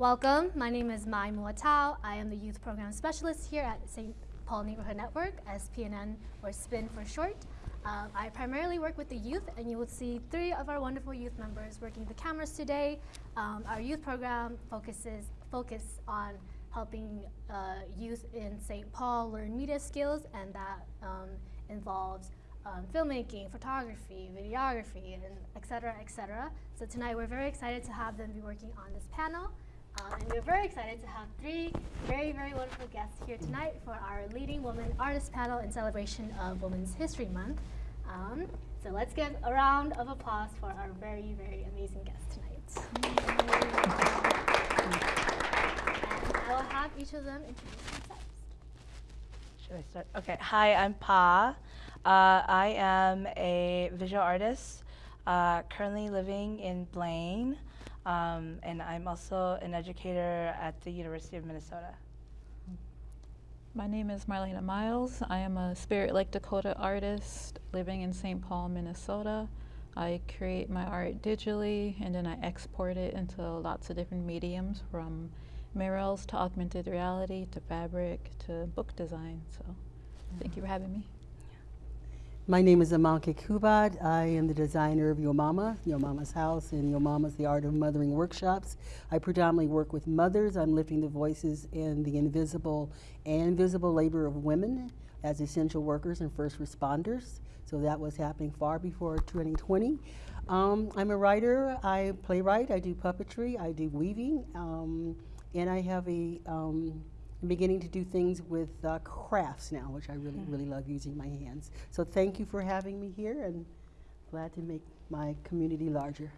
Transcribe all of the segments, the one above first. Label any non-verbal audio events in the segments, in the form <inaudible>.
Welcome. My name is Mai Muatao. I am the Youth Program Specialist here at St. Paul Neighborhood Network, SPNN, or SPIN for short. Um, I primarily work with the youth, and you will see three of our wonderful youth members working the cameras today. Um, our youth program focuses focus on helping uh, youth in St. Paul learn media skills, and that um, involves um, filmmaking, photography, videography, and et cetera, et cetera. So tonight we're very excited to have them be working on this panel. Uh, and we're very excited to have three very, very wonderful guests here tonight for our Leading Woman Artist panel in celebration of Women's History Month. Um, so let's give a round of applause for our very, very amazing guests tonight. I will have each of them introduce themselves. Should I start? Okay. Hi, I'm Pa. Uh, I am a visual artist, uh, currently living in Blaine, um, and I'm also an educator at the University of Minnesota. My name is Marlena Myles. I am a Spirit Lake Dakota artist living in St. Paul, Minnesota. I create my art digitally and then I export it into lots of different mediums from murals to augmented reality to fabric to book design. So thank you for having me. My name is Amoke Kubat. I am the designer of Yo Mama, Yo Mama's House, and Yo Mama's The Art of Mothering Workshops. I predominantly work with mothers. I'm lifting the voices in the invisible and visible labor of women as essential workers and first responders. So that was happening far before 2020. Um, I'm a writer, I playwright, I do puppetry, I do weaving, um, and I have a um, I'm beginning to do things with uh, crafts now, which I really, really love using my hands. So thank you for having me here and glad to make my community larger.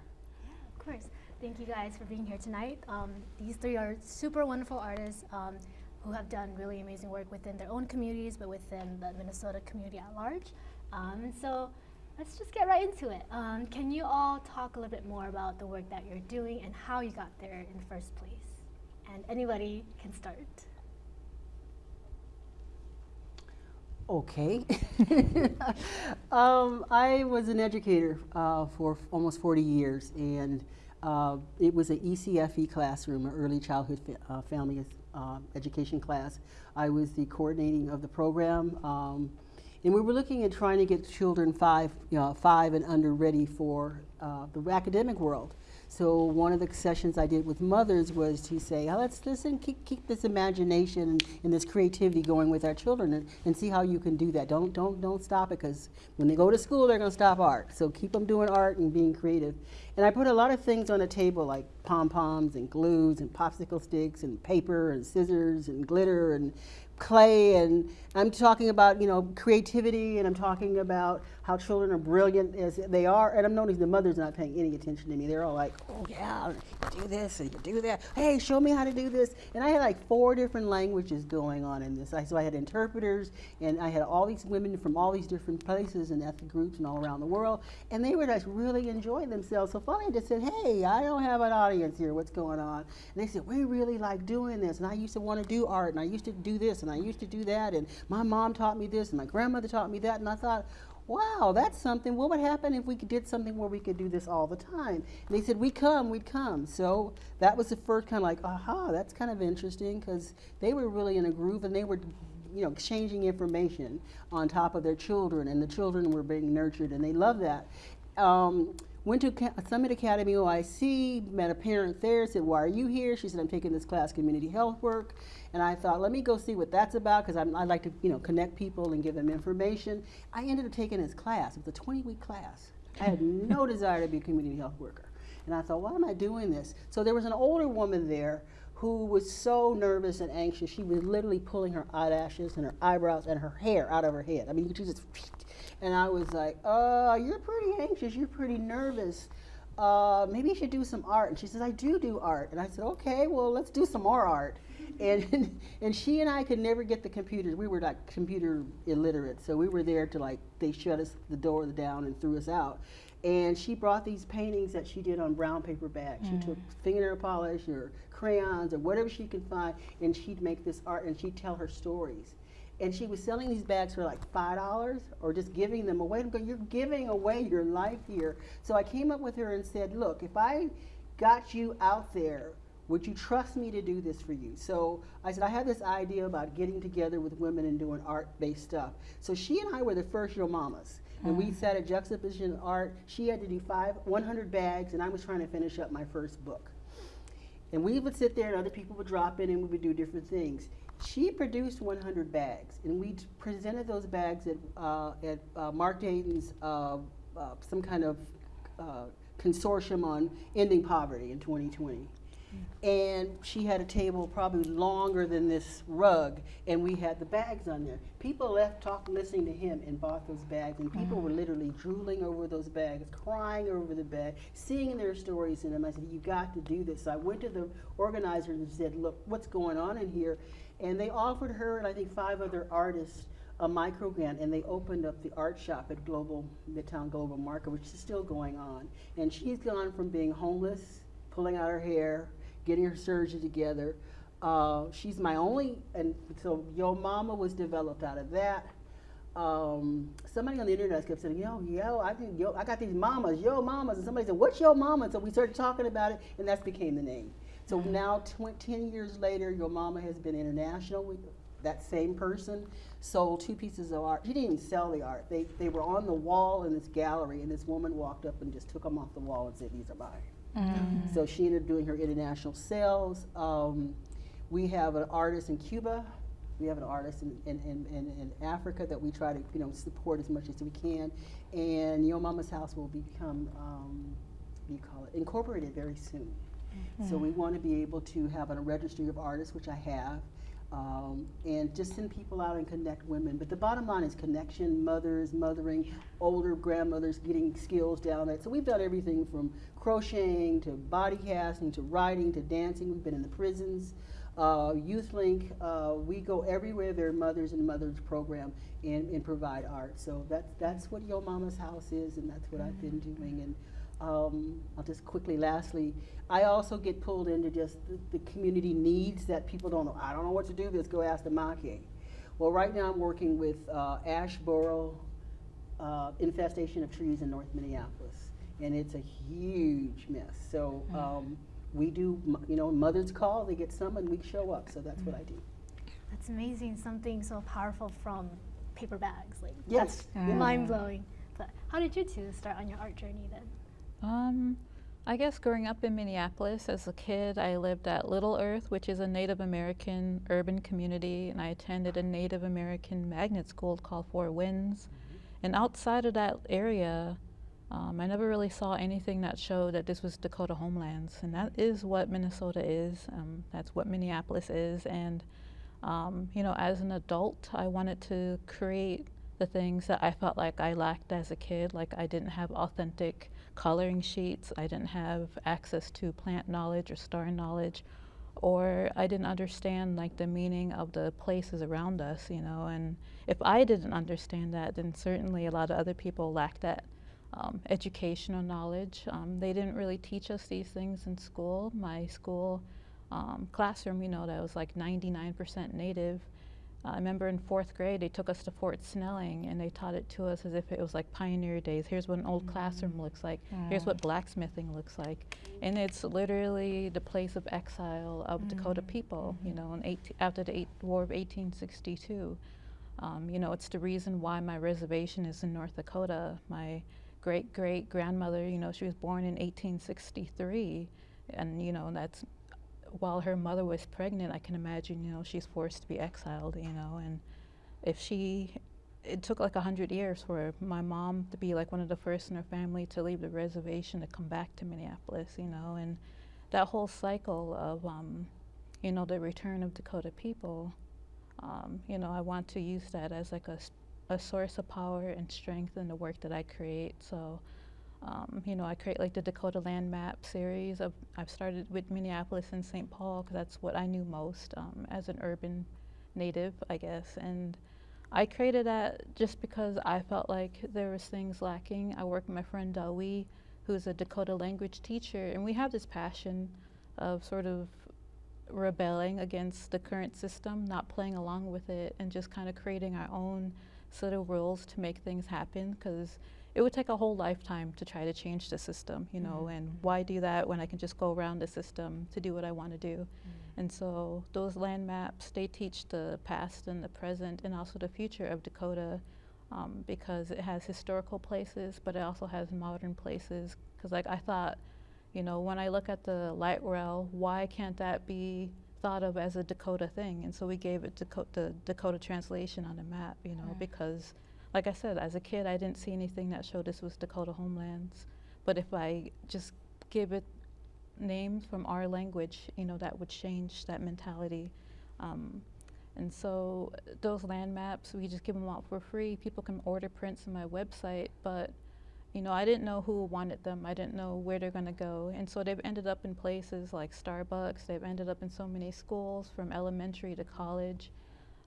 Yeah, of course. Thank you guys for being here tonight. Um, these three are super wonderful artists um, who have done really amazing work within their own communities, but within the Minnesota community at large. Um, so let's just get right into it. Um, can you all talk a little bit more about the work that you're doing and how you got there in the first place? And anybody can start. Okay. <laughs> um, I was an educator uh, for almost 40 years, and uh, it was an ECFE classroom, an early childhood fa uh, family uh, education class. I was the coordinating of the program, um, and we were looking at trying to get children five, you know, five and under ready for uh, the academic world. So one of the sessions I did with mothers was to say, oh, let's listen, keep, keep this imagination and, this creativity going with our children and, and, see how you can do that. Don't, don't, don't stop it because when they go to school, they're going to stop art. So keep them doing art and being creative. And I put a lot of things on the table like pom-poms and glues and popsicle sticks and paper and scissors and glitter and clay and I'm talking about you know creativity and I'm talking about how children are brilliant as they are. And I'm noticing the mother's not paying any attention to me. They're all like oh yeah do this and you do that. Hey show me how to do this. And I had like four different languages going on in this. So I had interpreters and I had all these women from all these different places and ethnic groups and all around the world and they were just really enjoying themselves. So finally I just said hey I don't have an audience here. What's going on? And they said we really like doing this and I used to want to do art and I used to do this and I used to do that, and my mom taught me this, and my grandmother taught me that, and I thought, wow, that's something. What would happen if we did something where we could do this all the time? And they said, we come, we'd come. So that was the first kind of like, aha, that's kind of interesting because they were really in a groove and they were you know, exchanging information on top of their children and the children were being nurtured and they love that. Um, Went to Summit Academy OIC, met a parent there, said, why are you here? She said, I'm taking this class, community health work. And I thought, let me go see what that's about because I like to, you know, connect people and give them information. I ended up taking this class. It was a 20-week class. I had no <laughs> desire to be a community health worker. And I thought, why am I doing this? So there was an older woman there who was so nervous and anxious. She was literally pulling her eyelashes and her eyebrows and her hair out of her head. I mean, you could just and I was like, uh, you're pretty anxious, you're pretty nervous. Uh, maybe you should do some art. And she says, I do do art. And I said, okay, well, let's do some more art. And, <laughs> and she and I could never get the computers. We were like computer illiterate. So we were there to like, they shut us the door down and threw us out. And she brought these paintings that she did on brown paper bags. Mm. She took fingernail polish or crayons or whatever she could find, and she'd make this art and she'd tell her stories and she was selling these bags for like five dollars or just giving them away. You're giving away your life here. So I came up with her and said, look, if I got you out there Would you trust me to do this for you? So I said, I have this idea about getting together with women and doing art based stuff. So she and I were the first Yo Mamas. And we hmm. sat at Juxtaposition Art. She had to do five, 100 bags, and I was trying to finish up my first book. And we would sit there, and other people would drop in, and we would do different things. She produced 100 bags, and we presented those bags at, uh, at uh, Mark Dayton's uh, uh, some kind of uh, consortium on ending poverty in 2020. And she had a table probably longer than this rug, and we had the bags on there. People left talking, listening to him, and bought those bags, and people were literally drooling over those bags, crying over the bag, seeing their stories in them. I said, "You got to do this." So I went to the organizers and said, "Look, what's going on in here?" And they offered her and I think five other artists a micro grant, and they opened up the art shop at Global Midtown Global Market, which is still going on. And she's gone from being homeless, pulling out her hair, getting her surgery together. Uh, she's my only, and so Yo Mama was developed out of that. Um, somebody on the internet kept saying, "Yo, yo, I think yo, I got these mamas, yo mamas," and somebody said, "What's yo mama?" And so we started talking about it, and that's became the name. So now, tw- ten years later, your Mama has been international. We, that same person sold two pieces of art. She didn't even sell the art. They they were on the wall in this gallery, and this woman walked up and just took them off the wall and said, "These are mine." So she ended up doing her international sales. Um, we have an artist in Cuba. We have an artist in, in, in, in, in Africa that we try to you know support as much as we can. And Yo Mama's House will become um, what do you call it incorporated very soon. So we want to be able to have a registry of artists, which I have, um, and just send people out and connect women. But the bottom line is connection, mothers, mothering, older grandmothers getting skills down there. So we've done everything from crocheting to body casting to writing to dancing. We've been in the prisons. Uh, Youth Link, uh, we go everywhere there are mothers and mothers program and, and provide art. So that's, that's what Yo Mama's House is, and that's what I've been doing. And um, I'll just quickly, lastly, I also get pulled into just the, the community needs that people don't know. I don't know what to do with this, go ask the Maquis. Well, right now I'm working with uh, ash borer uh, infestation of trees in North Minneapolis, and it's a huge mess. So um, we do, you know, mothers call, they get some, and we show up. So that's what I do. That's amazing. Something so powerful from paper bags. Like Yes. that's Yeah. mind blowing. But how did you two start on your art journey then? Um, I guess growing up in Minneapolis as a kid, I lived at Little Earth, which is a Native American urban community, and I attended a Native American magnet school called Four Winds. And outside of that area, um, I never really saw anything that showed that this was Dakota homelands, and that is what Minnesota is. Um, that's what Minneapolis is, and um, you know, as an adult, I wanted to create the things that I felt like I lacked as a kid. Like I didn't have authentic coloring sheets, I didn't have access to plant knowledge or star knowledge, or I didn't understand like the meaning of the places around us, you know. And if I didn't understand that, then certainly a lot of other people lacked that um, educational knowledge. Um, they didn't really teach us these things in school. My school um, classroom, you know, that was like 99% native. Uh, I remember in fourth grade, they took us to Fort Snelling and they taught it to us as if it was like pioneer days. Here's what an old classroom looks like. Here's what blacksmithing looks like. And it's literally the place of exile of Dakota people, you know, in 18, after the eight, War of 1862. Um, you know, it's the reason why my reservation is in North Dakota. My great great grandmother, you know, she was born in 1863, and you know, that's while her mother was pregnant. I can imagine, you know, she's forced to be exiled, you know, and if she, it took like a hundred years for my mom to be like one of the first in her family to leave the reservation to come back to Minneapolis, you know, and that whole cycle of, um, you know, the return of Dakota people um, you know, I want to use that as like a, a source of power and strength in the work that I create. So, um, you know, I create like the Dakota Land Map series. Of, I've started with Minneapolis and St. Paul because that's what I knew most um, as an urban native, I guess. And I created that just because I felt like there was things lacking. I work with my friend Dawi, who's a Dakota language teacher, and we have this passion of sort of rebelling against the current system, not playing along with it, and just kind of creating our own set of rules to make things happen. Because it would take a whole lifetime to try to change the system, you know, Mhm. and why do that when I can just go around the system to do what I want to do? And so those land maps, they teach the past and the present and also the future of Dakota um, because it has historical places, but it also has modern places. Because like I thought, you know, when I look at the light rail, why can't that be thought of as a Dakota thing? And so we gave it Daco- the Dakota translation on the map, you know, Right. because like I said, as a kid, I didn't see anything that showed this was Dakota homelands. But if I just give it names from our language, you know, that would change that mentality. Um, and so those land maps, we just give them out for free. People can order prints on my website, but you know, I didn't know who wanted them. I didn't know where they're going to go. And so they've ended up in places like Starbucks. They've ended up in so many schools from elementary to college,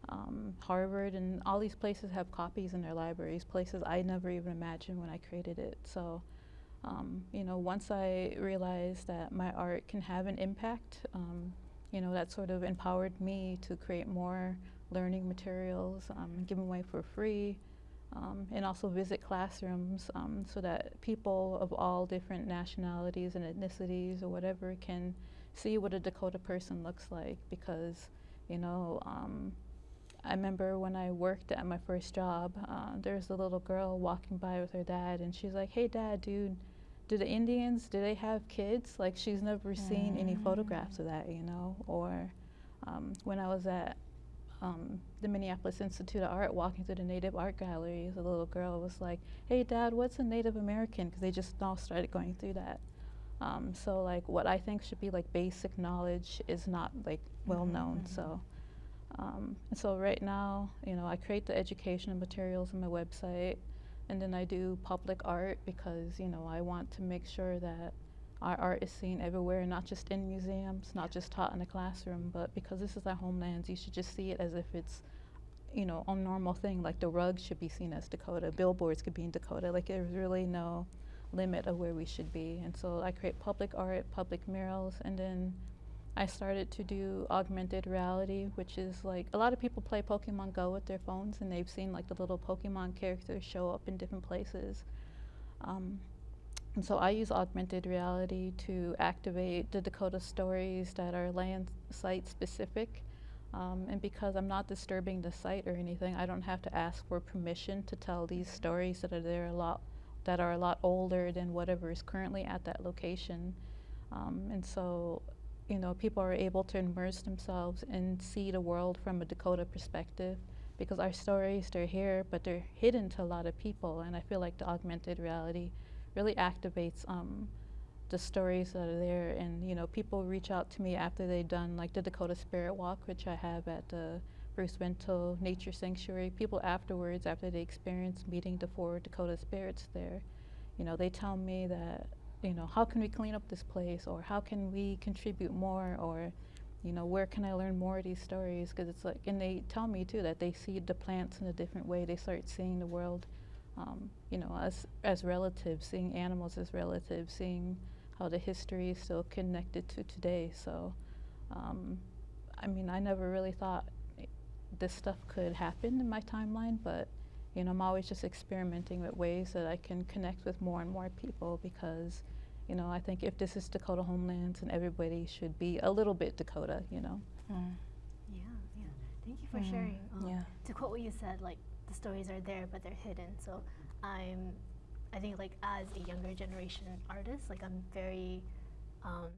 um, Harvard, and all these places have copies in their libraries, places I never even imagined when I created it. So, um, you know, once I realized that my art can have an impact, um, you know, that sort of empowered me to create more learning materials, um, give them away for free, um, and also visit classrooms um, so that people of all different nationalities and ethnicities or whatever can see what a Dakota person looks like because, you know, I remember when I worked at my first job, uh, there was a little girl walking by with her dad, and she's like, "Hey, dad, dude, do the Indians do they have kids? Like, she's never seen any photographs of that, you know." Or um, when I was at um, the Minneapolis Institute of Art, walking through the Native Art Galleries, a little girl was like, "Hey, dad, what's a Native American?" Because they just all started going through that. Um, so, like, what I think should be like basic knowledge is not like well known. So. Um, and so right now, you know, I create the educational materials on my website, and then I do public art because you know I want to make sure that our art is seen everywhere, not just in museums, not just taught in a classroom, but because this is our homelands, you should just see it as if it's, you know, a normal thing. Like the rug should be seen as Dakota, billboards could be in Dakota. Like there's really no limit of where we should be. And so I create public art, public murals, and then I started to do augmented reality, which is like a lot of people play Pokemon Go with their phones and they've seen like the little Pokemon characters show up in different places. Um, and so I use augmented reality to activate the Dakota stories that are land site specific. Um, and because I'm not disturbing the site or anything, I don't have to ask for permission to tell these stories that are there a lot, that are a lot older than whatever is currently at that location. Um, and so, you know, people are able to immerse themselves and see the world from a Dakota perspective because our stories, they're here, but they're hidden to a lot of people. And I feel like the augmented reality really activates um, the stories that are there. And, you know, people reach out to me after they've done like the Dakota Spirit Walk, which I have at the Bruce Vento Nature Sanctuary. People afterwards, after they experience meeting the four Dakota spirits there, you know, they tell me that, you know, how can we clean up this place or how can we contribute more or, you know, where can I learn more of these stories? Because it's like, and they tell me too that they see the plants in a different way. They start seeing the world, um, you know, as as relatives, seeing animals as relatives, seeing how the history is still connected to today. So, um, I mean, I never really thought this stuff could happen in my timeline, but you know, I'm always just experimenting with ways that I can connect with more and more people because, you know, I think if this is Dakota Homelands and everybody should be a little bit Dakota, you know. Mm. Yeah, yeah. Thank you for Mm, sharing. Um, yeah. To quote what you said, like the stories are there, but they're hidden. So I'm, I think like as a younger generation artist, like I'm very, um,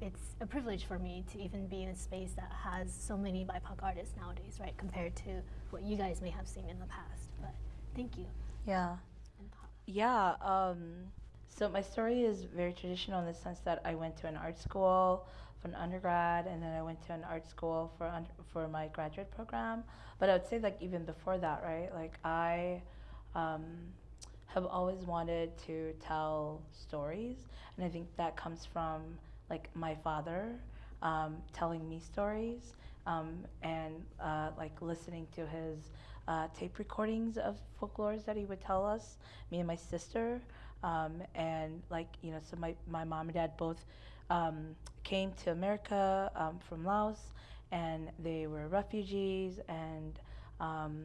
it's a privilege for me to even be in a space that has so many BIPOC artists nowadays, right? Compared to what you guys may have seen in the past. But thank you. Yeah. And Yeah. Um, so my story is very traditional in the sense that I went to an art school for an undergrad, and then I went to an art school for under, for my graduate program. But I would say like even before that, right? Like I um, have always wanted to tell stories, and I think that comes from like my father um, telling me stories um, and uh, like listening to his uh, tape recordings of folklores that he would tell us, me and my sister. Um, and like, you know, so my, my mom and dad both um, came to America um, from Laos and they were refugees and, um,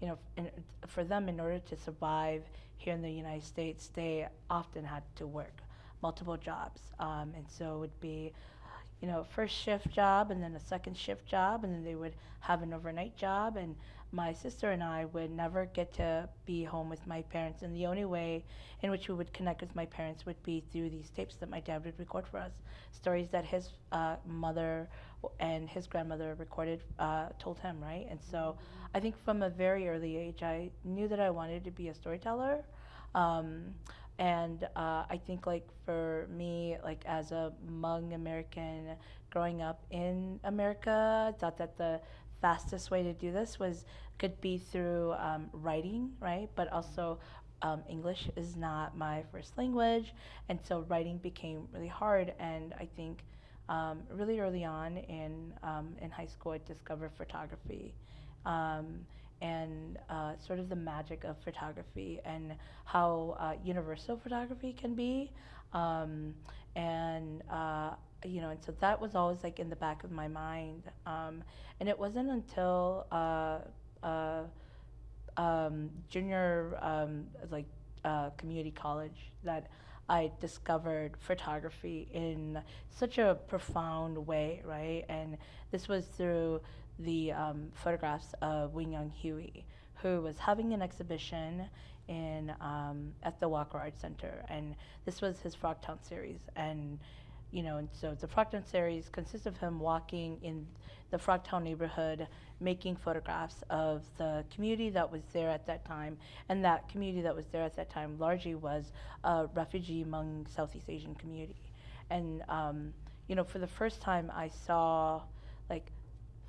you know, in, for them, in order to survive here in the United States, they often had to work multiple jobs. Um, and so it would be, you know, first shift job and then a second shift job, and then they would have an overnight job. And my sister and I would never get to be home with my parents. And the only way in which we would connect with my parents would be through these tapes that my dad would record for us stories that his uh, mother and his grandmother recorded, uh, told him, right? And so I think from a very early age, I knew that I wanted to be a storyteller. Um, and uh, I think, like, for me, like, as a Hmong American growing up in America, I thought that the fastest way to do this was could be through um, writing, right? But also, um, English is not my first language, and so writing became really hard. And I think um, really early on in um, in high school, I discovered photography. Um, and uh, sort of the magic of photography and how uh, universal photography can be. Um, and uh, you know, and so that was always like in the back of my mind. Um, and it wasn't until uh, uh, um, junior, um, like uh, community college, that I discovered photography in such a profound way, right? And this was through the um, photographs of Wing Young Huie, who was having an exhibition in um, at the Walker Art Center, and this was his Frogtown series. And you know, and so the Frogtown series consists of him walking in the Frogtown neighborhood, making photographs of the community that was there at that time, and that community that was there at that time largely was a refugee Hmong Southeast Asian community. And um, you know, for the first time, I saw like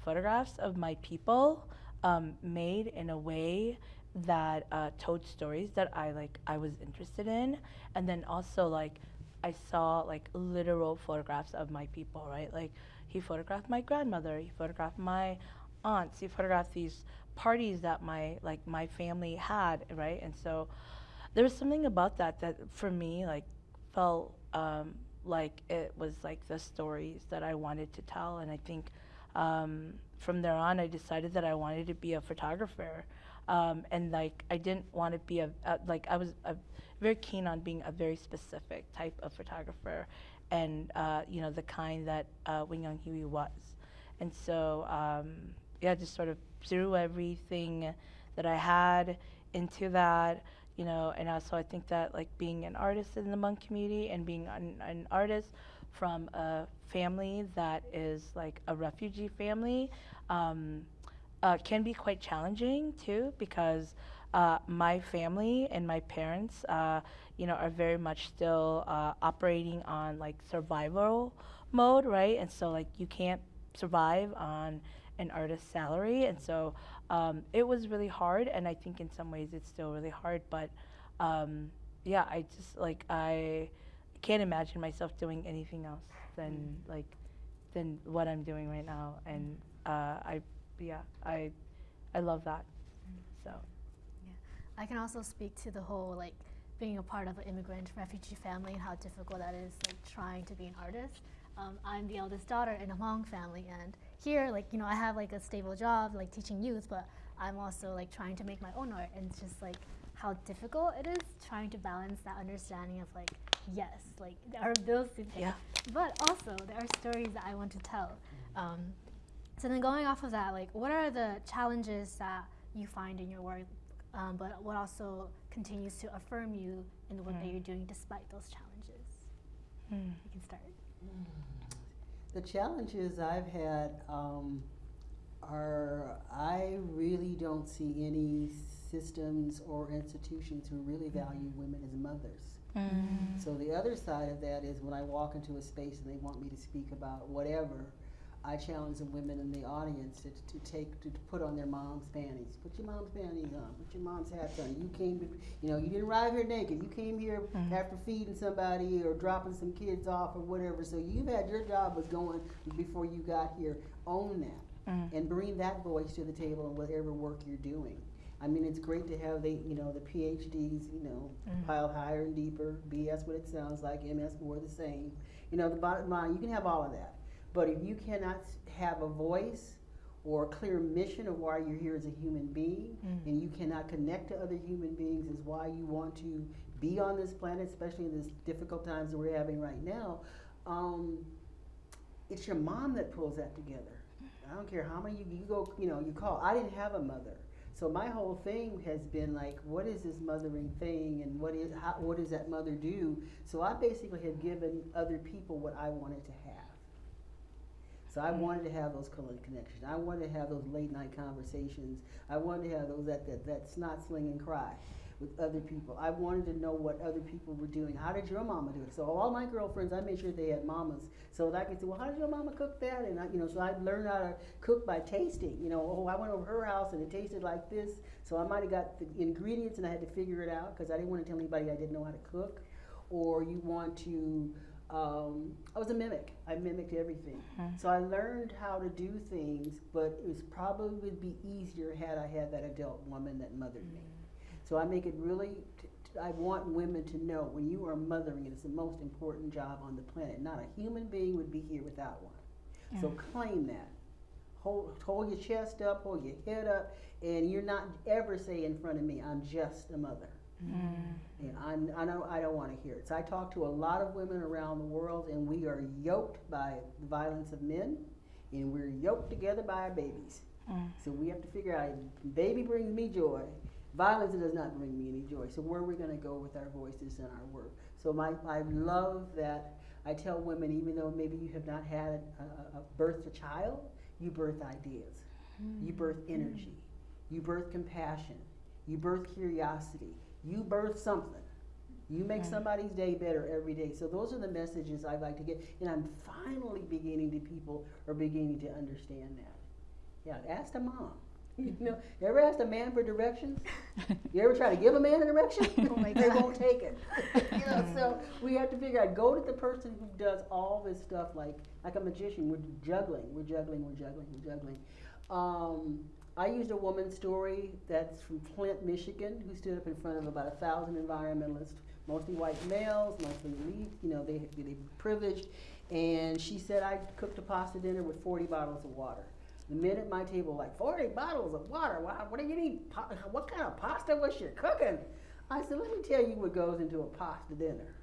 photographs of my people um, made in a way that uh, told stories that I like I was interested in, and then also like I saw like literal photographs of my people, right? Like he photographed my grandmother, he photographed my aunts, he photographed these parties that my like my family had, right? And so there was something about that that for me like felt um, like it was like the stories that I wanted to tell, and I think um, from there on, I decided that I wanted to be a photographer. Um, and like, I didn't want to be a, a like, I was a, very keen on being a very specific type of photographer and, uh, you know, the kind that uh, Wing Young Huie was. And so, um, yeah, just sort of threw everything that I had into that, you know, and also I think that like being an artist in the Hmong community and being an, an artist from a family that is like a refugee family um, uh, can be quite challenging too because uh, my family and my parents, uh, you know, are very much still uh, operating on like survival mode, right? And so like you can't survive on an artist's salary, and so um, it was really hard. And I think in some ways it's still really hard, but um, yeah, I just like I can't imagine myself doing anything else than like than what I'm doing right now, and uh, I yeah I I love that. So Yeah, I can also speak to the whole like being a part of an immigrant refugee family and how difficult that is, like trying to be an artist. Um, I'm the eldest daughter in a Hmong family, and here, like you know, I have like a stable job, like teaching youth, but I'm also like trying to make my own art, and it's just like how difficult it is trying to balance that understanding of like yes, like there are bills to pay, Yeah. but also there are stories that I want to tell. Um, so then going off of that, like what are the challenges that you find in your work, um, but what also continues to affirm you in the work that Mm. you're doing despite those challenges? Hmm. You can start. The challenges I've had um, are I really don't see any systems or institutions who really value women as mothers. Mm. So the other side of that is when I walk into a space and they want me to speak about whatever, I challenge the women in the audience to, to take to, put on their mom's panties. Put your mom's panties on. Put your mom's hats on. You came to, you know, you didn't arrive here naked. You came here Mhm. after feeding somebody or dropping some kids off or whatever. So you've had your job was going before you got here. Own that Mm. and bring that voice to the table in whatever work you're doing. I mean, it's great to have the, you know, the PhDs, you know, Mhm. piled higher and deeper. BS, what it sounds like. MS, more the same. You know, the bottom line, you can have all of that, but if you cannot have a voice or a clear mission of why you're here as a human being, and you cannot connect to other human beings, is why you want to be on this planet, especially in this difficult times that we're having right now. Um, it's your mom that pulls that together. I don't care how many you, you go, you know, you call. I didn't have a mother. So my whole thing has been like, what is this mothering thing, and what is how, what does that mother do? So I basically have given other people what I wanted to have. I wanted to have those connections. I wanted to have those late night conversations. I wanted to have those that that, that snot sling and cry with other people. I wanted to know what other people were doing. How did your mama do it? So all my girlfriends, I made sure they had mamas, so that I could say, well, how did your mama cook that? And I, you know, so I learned how to cook by tasting. You know, oh, I went over her house and it tasted like this, so I might have got the ingredients and I had to figure it out because I didn't want to tell anybody I didn't know how to cook. Or you want to. Um, I was a mimic. I mimicked everything. Hmm. So I learned how to do things, but it was probably would be easier had I had that adult woman that mothered me. Hmm. So I make it really, t- t- I want women to know when you are mothering, it is the most important job on the planet. Not a human being would be here without one. So hmm. claim that. Hold, hold your chest up, hold your head up, and you're not ever say in front of me, I'm just a mother. And I'm, I know I don't want to hear it. So I talk to a lot of women around the world, and we are yoked by the violence of men, and we're yoked together by our babies. Mm. So we have to figure out, baby brings me joy. Violence does not bring me any joy. So where are we going to go with our voices and our work? So my, I love that I tell women, even though maybe you have not had a, a, a birthed a child, you birth ideas, you mm. birth energy, you birth compassion, you birth curiosity, you birth something. You make somebody's day better every day. So those are the messages I like to get, and I'm finally beginning to people are beginning to understand that. Yeah, ask the mom. <laughs> You know, you ever ask a man for directions? <laughs> You ever try to give a man a direction? <laughs> Oh my they won't take it. you know, so we have to figure out. Go to the person who does all this stuff, like like a magician. We're juggling. We're juggling. We're juggling. We're juggling. Um, I used a woman's story that's from Flint, Michigan, who stood up in front of about a thousand environmentalists, mostly white males, mostly elite. You know, they they privileged, and she said I cooked a pasta dinner with 40 bottles of water. The men at my table were like 40 bottles of water. Wow, what do you need? What kind of pasta was she cooking? I said, let me tell you what goes into a pasta dinner.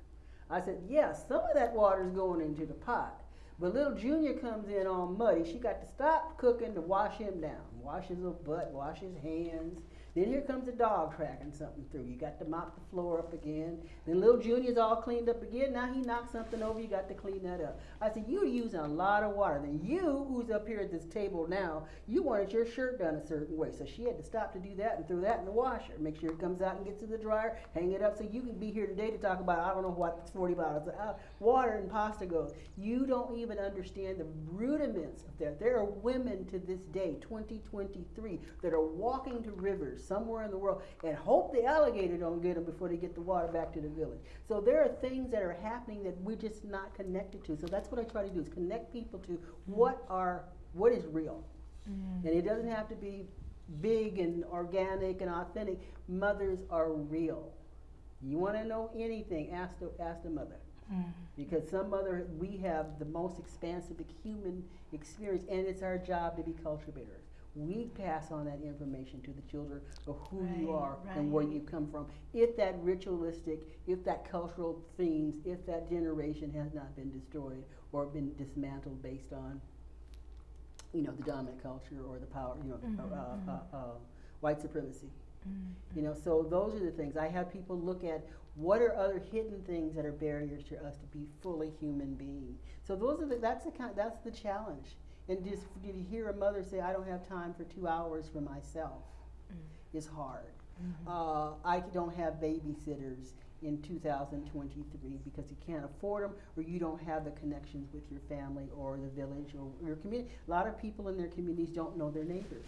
I said, yes, some of that water is going into the pot. But little Junior comes in all muddy. She got to stop cooking to wash him down. Wash his little butt, wash his hands. Then here comes the dog tracking something through. You got to mop the floor up again. Then little Junior's all cleaned up again. Now he knocked something over. You got to clean that up. I said, you're using a lot of water. Then you, who's up here at this table now, you wanted your shirt done a certain way. So she had to stop to do that and throw that in the washer. Make sure it comes out and gets to the dryer. Hang it up so you can be here today to talk about, I don't know what 40 bottles of uh, water and pasta goes. You don't even understand the rudiments of that. There are women to this day, 2023, that are walking to rivers somewhere in the world and hope the alligator don't get them before they get the water back to the village. So there are things that are happening that we're just not connected to. So that's what I try to do is connect people to what are what is real. Mm. And it doesn't have to be big and organic and authentic. Mothers are real. You want to know anything, ask the, ask the mother. Mm. Because some mother, we have the most expansive human experience, and it's our job to be culture bearers. We pass on that information to the children of who you Right, are and where you come from. If that ritualistic, if that cultural themes, if that generation has not been destroyed or been dismantled based on, you know, the dominant culture or the power, you know, uh, uh, uh, white supremacy. You know, so those are the things. I have people look at what are other hidden things that are barriers to us to be fully human being. So those are the, that's the kind, that's the challenge. And just to hear a mother say, "I don't have time for two hours for myself," mm. is hard. Mm-hmm. Uh, I don't have babysitters in 2023 because you can't afford them, or you don't have the connections with your family or the village or your community. A lot of people in their communities don't know their neighbors.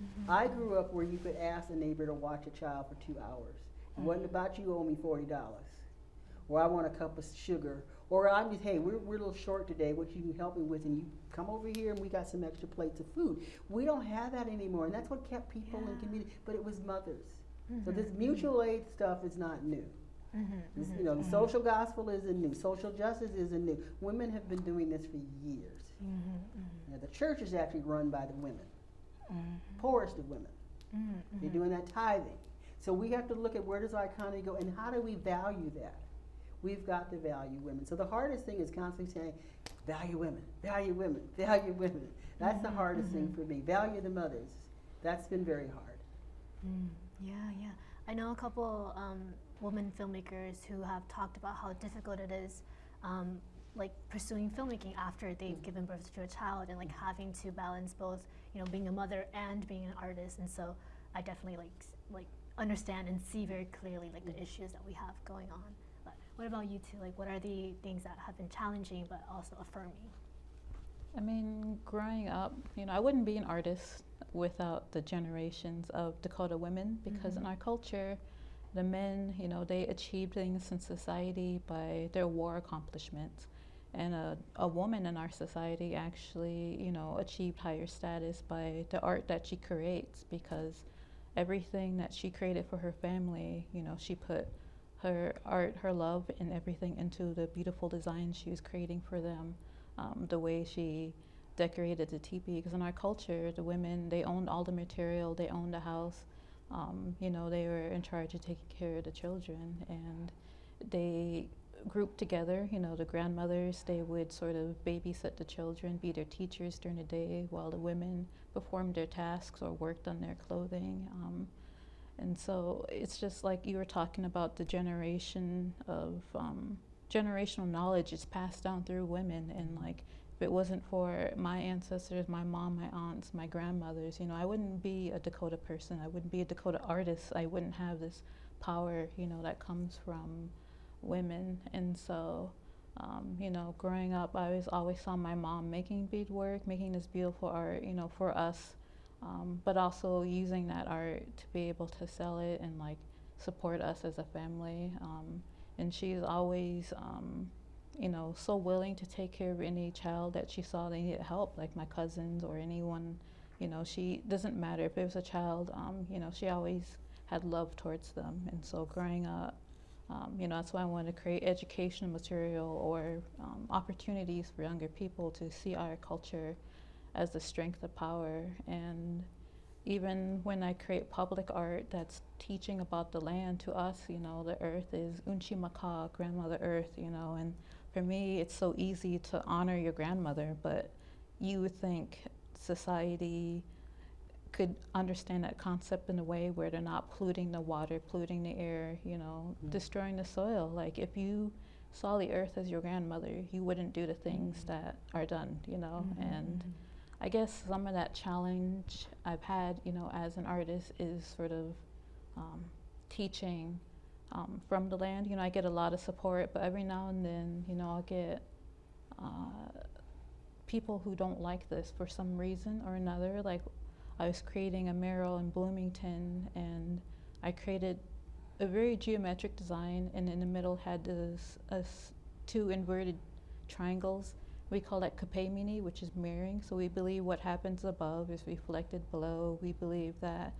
Mm-hmm. I grew up where you could ask a neighbor to watch a child for two hours. It wasn't mm. about you owe me forty dollars, or I want a cup of sugar, or I'm just hey we're we're a little short today. What you can help me with, and you come over here and we got some extra plates of food. We don't have that anymore, and that's what kept people in community. But it was mothers. So this mm-hmm. mutual aid stuff is not new. Mm-hmm. This, mm-hmm. you know, the social gospel isn't new. Social justice isn't new. Women have been doing this for years. Now, the church is actually run by the women. poorest of women. Mm, They're doing that tithing. So we have to look at where does our economy go and how do we value that? We've got to value women. So the hardest thing is constantly saying, value women, value women, <laughs> value women. That's the Mhm, hardest thing mhm. for me. Value the mothers. That's been very hard. Mm, yeah, yeah. I know a couple um, women filmmakers who have talked about how difficult it is, um, like pursuing filmmaking after they've given birth to a child, and like having to balance both, you know, being a mother and being an artist. And so, I definitely like like understand and see very clearly like the issues that we have going on. What about you two? Like, what are the things that have been challenging but also affirming? I mean, growing up, you know, I wouldn't be an artist without the generations of Dakota women because in Mhm. our culture, the men, you know, they achieved things in society by their war accomplishments. And a, a woman in our society actually, you know, achieved higher status by the art that she creates because everything that she created for her family, you know, she put her art, her love, and everything into the beautiful designs she was creating for them um, the way she decorated the teepee. Because in our culture, the women they owned all the material, they owned the house. Um, you know, they were in charge of taking care of the children, and they grouped together. You know, the grandmothers they would sort of babysit the children, be their teachers during the day, while the women performed their tasks or worked on their clothing. Um, and so it's just like you were talking about the generation of um, generational knowledge is passed down through women. And like, if it wasn't for my ancestors, my mom, my aunts, my grandmothers, you know, I wouldn't be a Dakota person. I wouldn't be a Dakota artist. I wouldn't have this power, you know, that comes from women. And so, um, you know, growing up, I was always saw my mom making beadwork, making this beautiful art, you know, for us um, but also using that art to be able to sell it and like support us as a family. Um, and she's always, um, you know, so willing to take care of any child that she saw they needed help, like my cousins or anyone. You know, she doesn't matter if it was a child. Um, you know, she always had love towards them. And so growing up, um, you know, that's why I wanted to create educational material or um, opportunities for younger people to see our culture as the strength of power. And even when I create public art that's teaching about the land to us, you know, the earth is Unchi Maka, grandmother earth, you know, and for me it's so easy to honor your grandmother, but you would think society could understand that concept in a way where they're not polluting the water, polluting the air, you know, Mm. destroying the soil. Like if you saw the earth as your grandmother, you wouldn't do the things that are done, you know, and I guess some of that challenge I've had, you know, as an artist is sort of um, teaching um, from the land. You know, I get a lot of support, but every now and then, you know, I'll get uh, people who don't like this for some reason or another. Like, I was creating a mural in Bloomington, and I created a very geometric design, and in the middle had this two inverted triangles we call that kapemni, which is mirroring. So we believe what happens above is reflected below. We believe that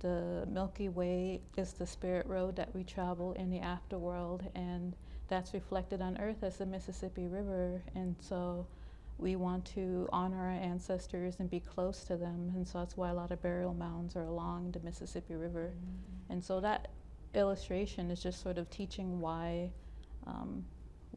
the Milky Way is the spirit road that we travel in the afterworld, and that's reflected on Earth as the Mississippi River. And so we want to honor our ancestors and be close to them. And so that's why a lot of burial mounds are along the Mississippi River. And so that illustration is just sort of teaching why um,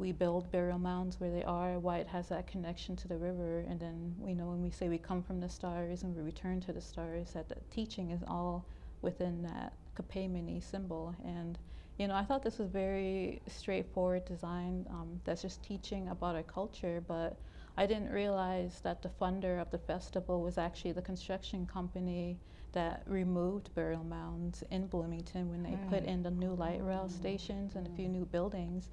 we build burial mounds where they are, why it has that connection to the river. And then we know when we say we come from the stars and we return to the stars, that the teaching is all within that Kapemni symbol. And you know, I thought this was very straightforward design um, that's just teaching about our culture, but I didn't realize that the funder of the festival was actually the construction company that removed burial mounds in Bloomington when they put in the new light rail stations and a few new buildings.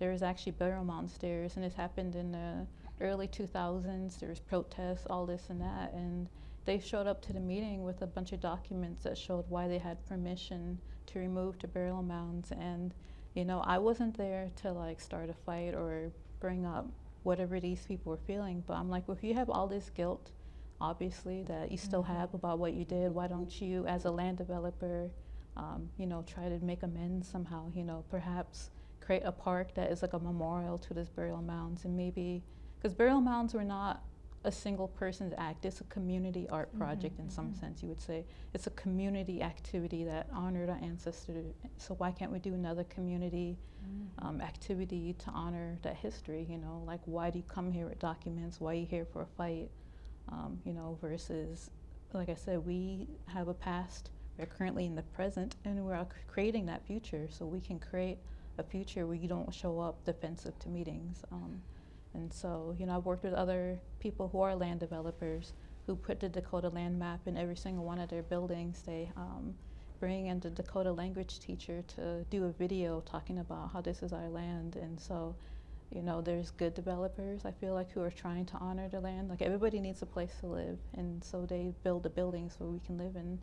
There was actually burial mound stairs, and this happened in the early 2000s. There was protests, all this and that, and they showed up to the meeting with a bunch of documents that showed why they had permission to remove the burial mounds. And you know, I wasn't there to like start a fight or bring up whatever these people were feeling, but I'm like, well, if you have all this guilt, obviously that you still have about what you did, why don't you, as a land developer, um, you know, try to make amends somehow? You know, perhaps create a park that is like a memorial to these burial mounds and maybe because burial mounds were not a single person's act. It's a community art project in some sense, you would say. It's a community activity that honored our ancestors. So why can't we do another community um, activity to honor that history? You know, like why do you come here with documents? Why are you here for a fight? Um, you know, versus, like I said, we have a past. We're currently in the present, and we're creating that future. So we can create a future where you don't show up defensive to meetings. Um, and so, you know, I've worked with other people who are land developers who put the Dakota land map in every single one of their buildings. They um, bring in the Dakota language teacher to do a video talking about how this is our land. And so, you know, there's good developers, I feel like, who are trying to honor the land. Like, everybody needs a place to live. And so they build the buildings where we can live in.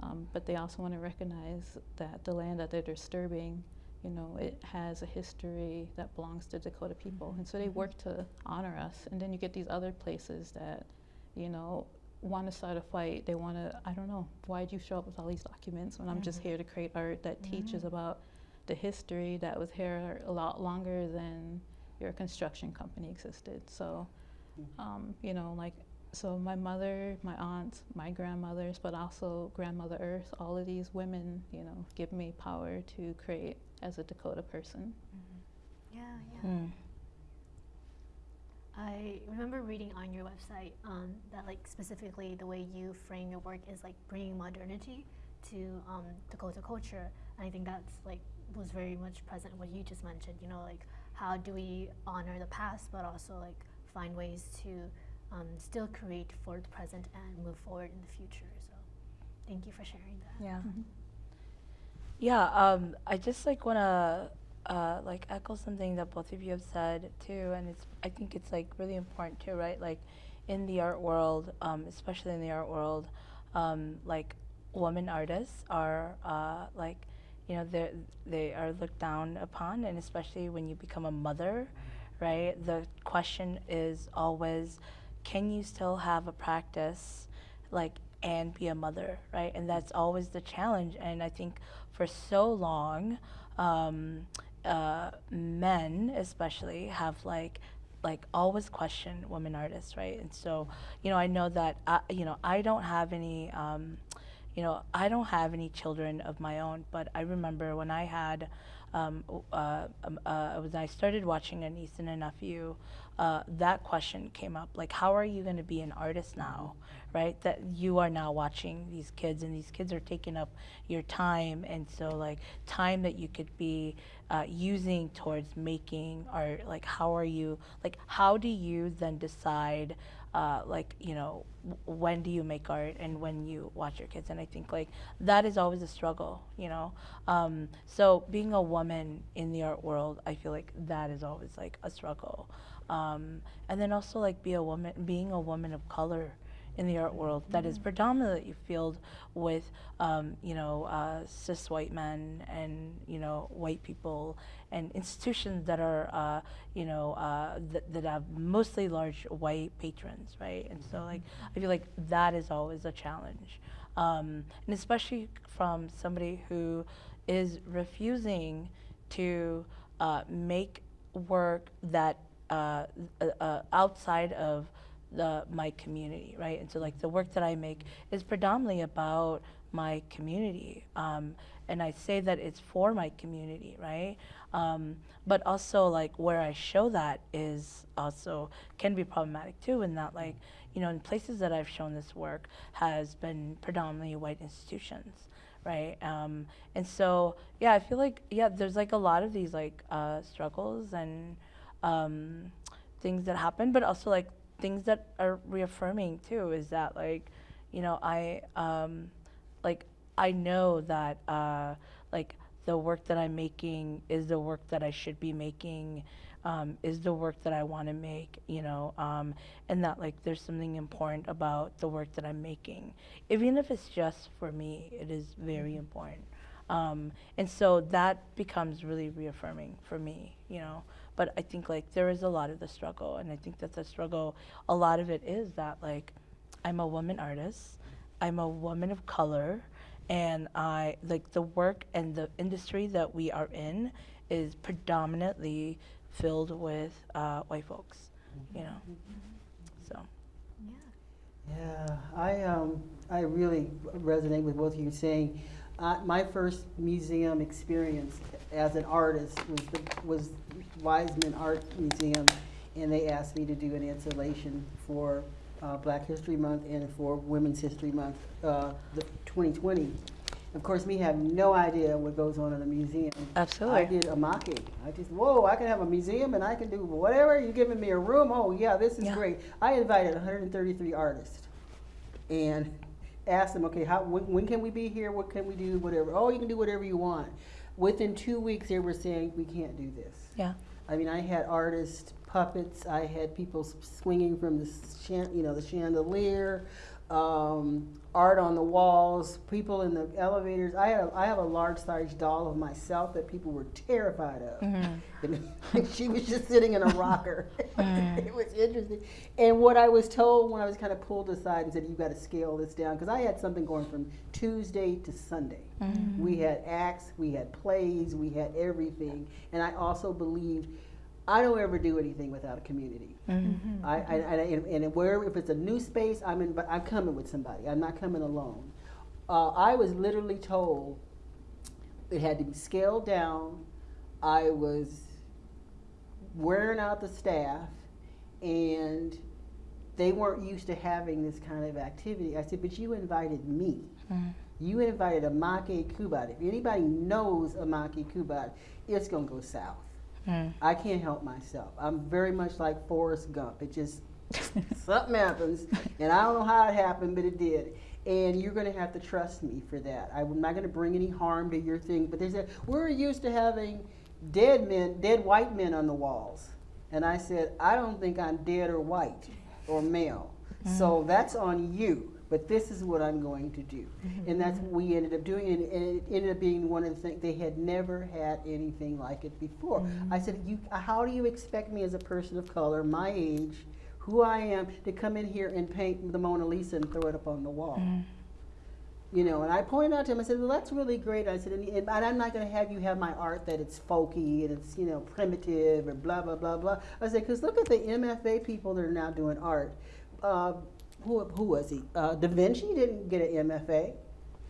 Um, but they also want to recognize that the land that they're disturbing you know, it has a history that belongs to Dakota people. And so they mm-hmm. work to honor us. And then you get these other places that, you know, want to start a fight. They want to, I don't know, why'd you show up with all these documents when I'm just mm-hmm. here to create art that teaches mm-hmm. about the history that was here a lot longer than your construction company existed. So, um, you know, like, so my mother, my aunts, my grandmothers, but also grandmother Earth, all of these women, you know, give me power to create as a Dakota person. Yeah, yeah. Mm. I remember reading on your website um, that, like, specifically the way you frame your work is like bringing modernity to um, Dakota culture, and I think that's like was very much present in what you just mentioned. You know, like how do we honor the past, but also like find ways to um, still create for the present and move forward in the future. So, thank you for sharing that. Yeah. Yeah, um, I just like wanna uh, like echo something that both of you have said too, and it's I think it's like really important too, right? Like in the art world, um, especially in the art world, um, like women artists are uh, like you know they they are looked down upon, and especially when you become a mother, right? The question is always, can you still have a practice, like and be a mother, right? And that's always the challenge. And I think for so long, um, uh, men especially have like like always questioned women artists, right? And so, you know, I know that I, you know I don't have any. Um, you know, I don't have any children of my own, but I remember when I had, um, uh, um, uh, when I started watching a niece and a nephew, uh, that question came up like, how are you going to be an artist now, right? That you are now watching these kids, and these kids are taking up your time, and so like time that you could be uh, using towards making art, like how are you, like how do you then decide? uh, like you know when do you make art and when you watch your kids and i think like that is always a struggle you know um, so being a woman in the art world i feel like that is always like a struggle um, and then also like be a woman being a woman of color in the art world that is predominantly filled with um, you know uh, cis white men and you know white people and institutions that are uh, you know uh, that, that have mostly large white patrons right? And so like I feel like that is always a challenge. Um, and especially from somebody who is refusing to uh, make work that uh, uh, uh, outside of the my community, right? And so like the work that I make is predominantly about my community, um, and I say that it's for my community, right? Um, but also like where I show that is also can be problematic too, in that like you know in places that I've shown this work has been predominantly white institutions, right? Um, and so yeah, I feel like yeah, there's like a lot of these like uh, struggles and um, things that happen, but also like things that are reaffirming too is that like you know i um like i know that uh like the work that i'm making is the work that i should be making um, is the work that i want to make you know um, and that like there's something important about the work that i'm making. Even if it's just for me it is very important. Um, and so that becomes really reaffirming for me you know but i think like there is a lot of the struggle and i think that the struggle a lot of it is that like i'm a woman artist i'm a woman of color and i like the work and the industry that we are in is predominantly filled with uh, white folks you know so Yeah. Yeah, I, um, I really resonate with both of you saying, uh, my first museum experience as an artist was the, was Weisman Art Museum, and they asked me to do an installation for uh, Black History Month and for Women's History Month, uh, the 2020. Of course, me have no idea what goes on in a museum. Absolutely. I did a mocking. I just, whoa, I can have a museum and I can do whatever. You're giving me a room. Oh, yeah, this is Yeah. great. I invited 133 artists and asked them, okay, how, when, when can we be here? What can we do? Whatever. Oh, you can do whatever you want. Within two weeks, they were saying, we can't do this. Yeah. I mean, I had artists, puppets. I had people swinging from the, chan- you know, the chandelier, um, art on the walls, people in the elevators. I had a, I have a large size doll of myself that people were terrified of. Mm-hmm. <laughs> And she was just sitting in a rocker. <laughs> <laughs> it mm. was interesting. And what I was told when I was kind of pulled aside and said, "You got to scale this down," because I had something going from Tuesday to Sunday. Mm-hmm. We had acts, we had plays, we had everything, and I also believed. I don't ever do anything without a community. Mm-hmm. I, I, I, and, where if it's a new space, I'm in, but I'm coming with somebody. I'm not coming alone. Uh, I was literally told it had to be scaled down. I was wearing out the staff, and they weren't used to having this kind of activity. I said, but you invited me. You invited Amoke Kubat. If anybody knows Amoke Kubat, it's gonna go south. Mm. I can't help myself. I'm very much like Forrest Gump. It just <laughs> something happens, and I don't know how it happened, but it did. And you're going to have to trust me for that. I'm not going to bring any harm to your thing. But they said we're used to having dead men, dead white men on the walls, and I said I don't think I'm dead or white or male. So that's on you. But this is what I'm going to do, and mm-hmm. that's what we ended up doing. And, and it ended up being one of the things they had never had anything like it before. Mm-hmm. I said, "You, how do you expect me as a person of color, my age, who I am, to come in here and paint the Mona Lisa and throw it up on the wall?" Mm-hmm. You know, and I pointed out to him, I said, well, that's really great. I said, and, and I'm not going to have you have my art that it's folky and it's, you know, primitive and blah, blah, blah, blah. I said, because look at the MFA people that are now doing art. Uh, who, who was he? Uh, da Vinci didn't get an MFA.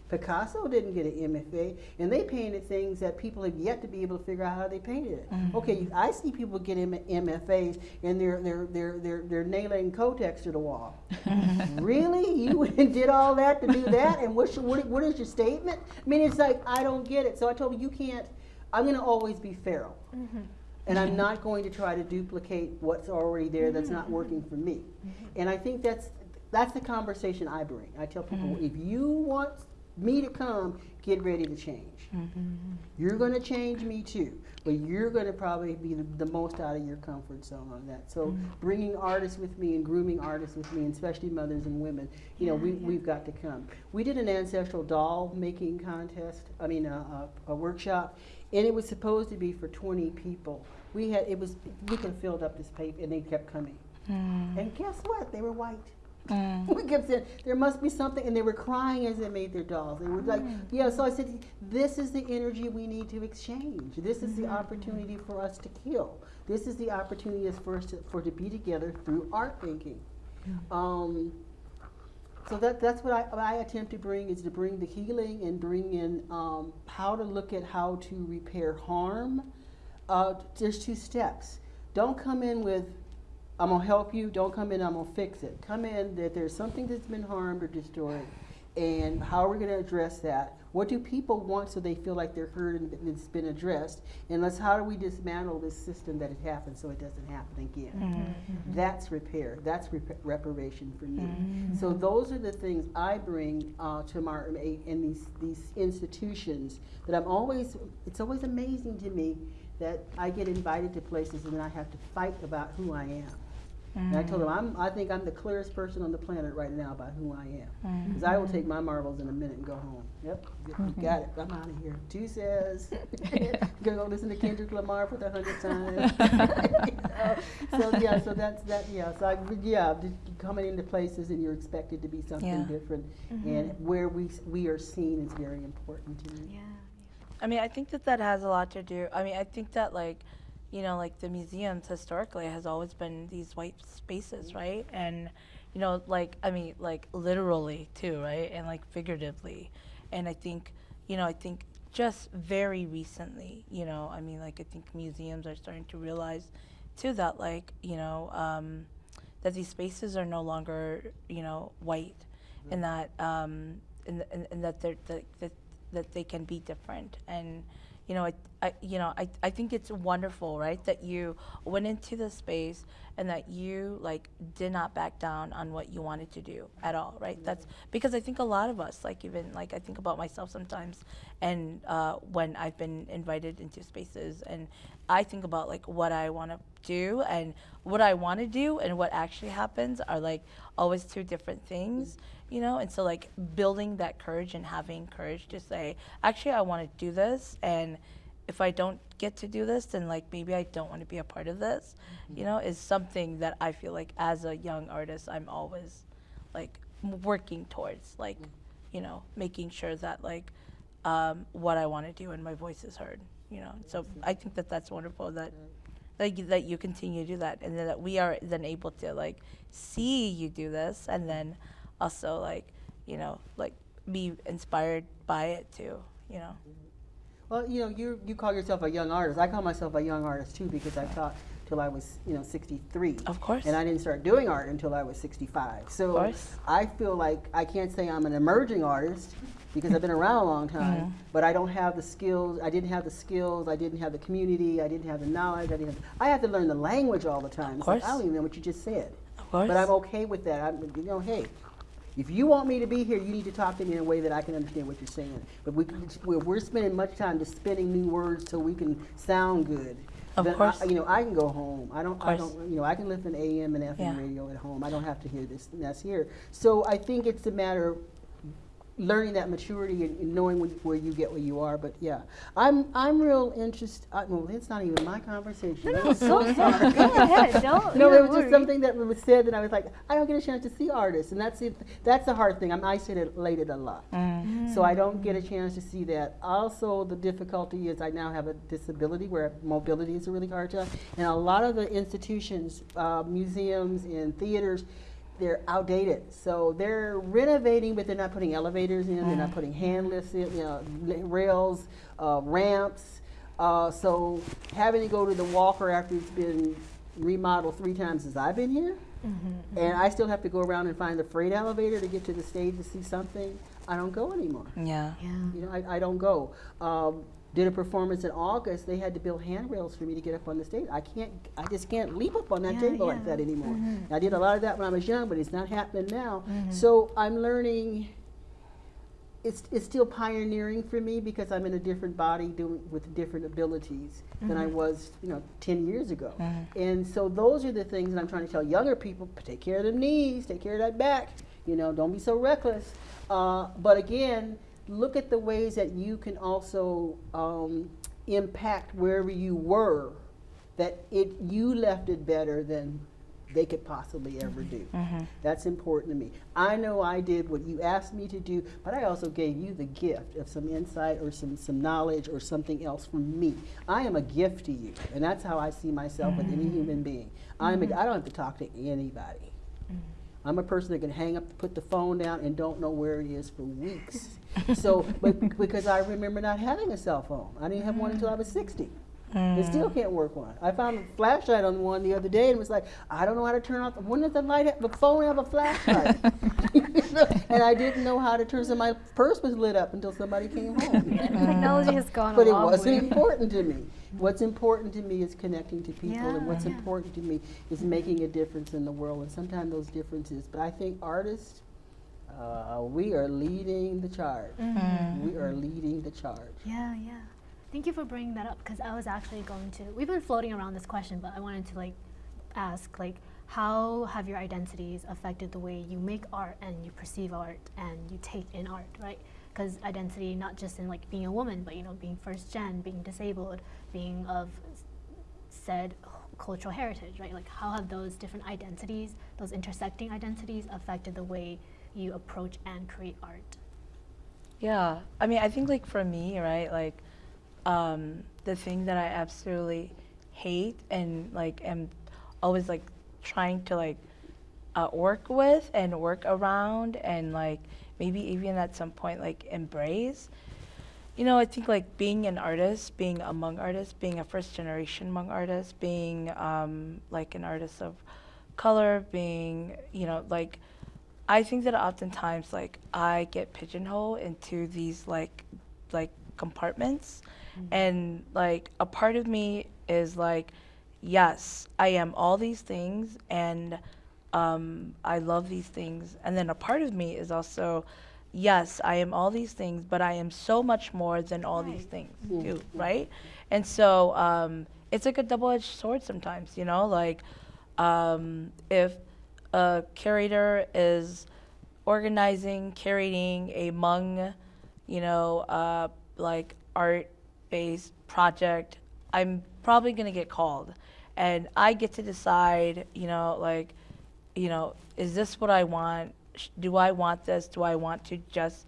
Picasso didn't get an MFA, and they painted things that people have yet to be able to figure out how they painted it. Mm-hmm. Okay, I see people get M- MFAs and they're they're they're they're they're nailing Kotex to the wall. <laughs> really, you <laughs> did all that to do that, and what's your, what, what is your statement? I mean, it's like I don't get it. So I told him you can't. I'm going to always be feral. Mm-hmm. And I'm not going to try to duplicate what's already there that's not working for me. Mm-hmm. And I think that's that's the conversation I bring. I tell people mm-hmm. if you want me to come, get ready to change. Mm-hmm. You're going to change me too, but you're going to probably be the, the most out of your comfort zone on that. So mm-hmm. bringing artists with me and grooming artists with me, and especially mothers and women, you know, we, we've got to come. We did an ancestral doll making contest. I mean, a, a, a workshop, and it was supposed to be for 20 people. We had it was we could have filled up this paper, and they kept coming. Mm. And guess what? They were white. <laughs> we kept saying there must be something, and they were crying as they made their dolls. They were like, yeah. So I said, this is the energy we need to exchange. This is the opportunity for us to heal. This is the opportunity for us to, for to be together through art making. Um, so that, that's what I, what I attempt to bring is to bring the healing and bring in um, how to look at how to repair harm. Uh, there's two steps. Don't come in with, I'm gonna help you. Don't come in, I'm gonna fix it. Come in that there's something that's been harmed or destroyed, and how are we gonna address that? What do people want so they feel like they're heard and it's been addressed? And let's how do we dismantle this system that it happened so it doesn't happen again? That's repair. That's rep- reparation for me. So those are the things I bring uh, to my in these these institutions that I'm always. It's always amazing to me that I get invited to places and then I have to fight about who I am. And I told mm. him, I'm. I think I'm the clearest person on the planet right now about who I am. Mm. Because I will take my marbles in a minute and go home. Yep, you mm-hmm. got it. I'm out of here. Two says. <laughs> <laughs> Gonna go listen to Kendrick Lamar for the hundredth time. <laughs> You know? So yeah, so that's that. Yeah, so I, yeah, just coming into places and you're expected to be something Yeah. different, mm-hmm. and where we we are seen is very important to me. Yeah. I mean, I think that that has a lot to do. I mean, I think that like, you know, like the museums historically has always been these white spaces, right? And you know, like I mean, like literally too, right, and like figuratively, and I think, you know, I think just very recently, you know, I mean, like I think museums are starting to realize too that like you know um, that these spaces are no longer you know white, and that um, and, and, and that they're that, that that they can be different. And you know I, I you know I, I think it's wonderful right that you went into the space and that you like did not back down on what you wanted to do at all right? That's because I think a lot of us like even like I think about myself sometimes and uh, when I've been invited into spaces and I think about like what I want to do and what I want to do and what actually happens are like always two different things you know? And so like building that courage and having courage to say actually i want to do this and if i don't get to do this then like maybe i don't want to be a part of this mm-hmm. you know is something that i feel like as a young artist i'm always like working towards like mm. you know making sure that like um, what i want to do and my voice is heard you know? So mm-hmm. i think that that's wonderful that that you, that you continue to do that and then that we are then able to like see you do this and then also like you know like be inspired by it too you know Well, you know, you you call yourself a young artist. I call myself a young artist too because I taught till I was, you know, 63. Of course. And I didn't start doing art until I was 65. So course. I feel like I can't say I'm an emerging artist because I've been around a long time, Mm-hmm. but I don't have the skills. I didn't have the skills. I didn't have the community. I didn't have the knowledge. I didn't. Have, I have to learn the language all the time. Like, course. I don't even know what you just said. Of course. But I'm okay with that. I'm, you know, hey, if you want me to be here, you need to talk to me in a way that I can understand what you're saying. But we, we're, we're spending much time just spinning new words so we can sound good. Of then course. I, you know, I can go home. I don't. I don't. You know, I can listen to AM and FM Yeah. radio at home. I don't have to hear this. mess here. So I think it's a matter of learning that maturity and, and knowing when, where you get where you are. But yeah, I'm I'm real interested. I, well, it's not even my conversation. I'm so sorry. Go ahead. Don't. <laughs> No, it don't was just something that was said that I was like, I don't get a chance to see artists, and that's it. That's the hard thing. I'm isolated a lot, so I don't get a chance to see that. Also, the difficulty is I now have a disability where mobility is a really hard time, and a lot of the institutions, uh, museums, and theaters. They're outdated, so they're renovating, but they're not putting elevators in. They're not putting hand lifts in, you know, rails, uh, ramps. Uh, so having to go to the Walker after it's been remodeled three times since I've been here, and I still have to go around and find the freight elevator to get to the stage to see something. I don't go anymore. yeah Yeah. You know, I, I don't go. Um, did a performance in August. They had to build handrails for me to get up on the stage. I can't. I just can't leap up on that Yeah, table like that anymore. Mm-hmm. I did a lot of that when I was young, but it's not happening now. Mm-hmm. So I'm learning. It's, it's still pioneering for me because I'm in a different body doing with different abilities than I mm-hmm. was, you know, 10 years ago. And so those are the things that I'm trying to tell younger people, take care of them knees, take care of that back, you know, don't be so reckless. Uh, but again, look at the ways that you can also um, impact wherever you were, that it you left it better than they could possibly ever do. Mm-hmm. That's important to me. I know I did what you asked me to do, but I also gave you the gift of some insight or some, some knowledge or something else from me. I am a gift to you, and that's how I see myself with any mm-hmm. human being. I'm a, mm-hmm. I don't have to talk to anybody. I'm a person that can hang up, put the phone down, and don't know where it is for weeks. <laughs> so, but because I remember not having a cell phone, I didn't have one until I was 60. And mm. still can't work one. I found a flashlight on one the other day and was like, I don't know how to turn off. The when does the light, have, the phone have a flashlight? <laughs> <laughs> and I didn't know how to turn. So my purse was lit up until somebody came home. Technology has gone but it wasn't way. important to me. What's important to me is connecting to people, and what's Yeah. important to me is making a difference in the world. And sometimes those differences. But I think artists, uh, we are leading the charge. We are leading the charge. Yeah, yeah. Thank you for bringing that up because I was actually going to. We've been floating around this question, but I wanted to like ask like how have your identities affected the way you make art and you perceive art and you take in art, right? Because identity not just in like being a woman, but you know being first gen, being disabled, being of said cultural heritage, right? Like how have those different identities, those intersecting identities, affected the way you approach and create art? Yeah, I mean, I think like for me, right, like um, the thing that I absolutely hate and like am always like trying to like uh, work with and work around and like maybe even at some point like embrace. You know, I think like being an artist, being among artists, being a first generation among artists, being um, like an artist of color, being, you know, like I think that oftentimes like I get pigeonholed into these like like compartments and like a part of me is like yes, I am all these things and um, I love these things. And then a part of me is also yes, I am all these things, but I am so much more than all these things too, right? And so um, it's like a double-edged sword sometimes, you know, like um, if a curator is organizing, curating a Hmong, you know, uh, like art-based project, I'm probably gonna get called, and I get to decide, you know, like, you know, is this what I want? Do I want this? Do I want to just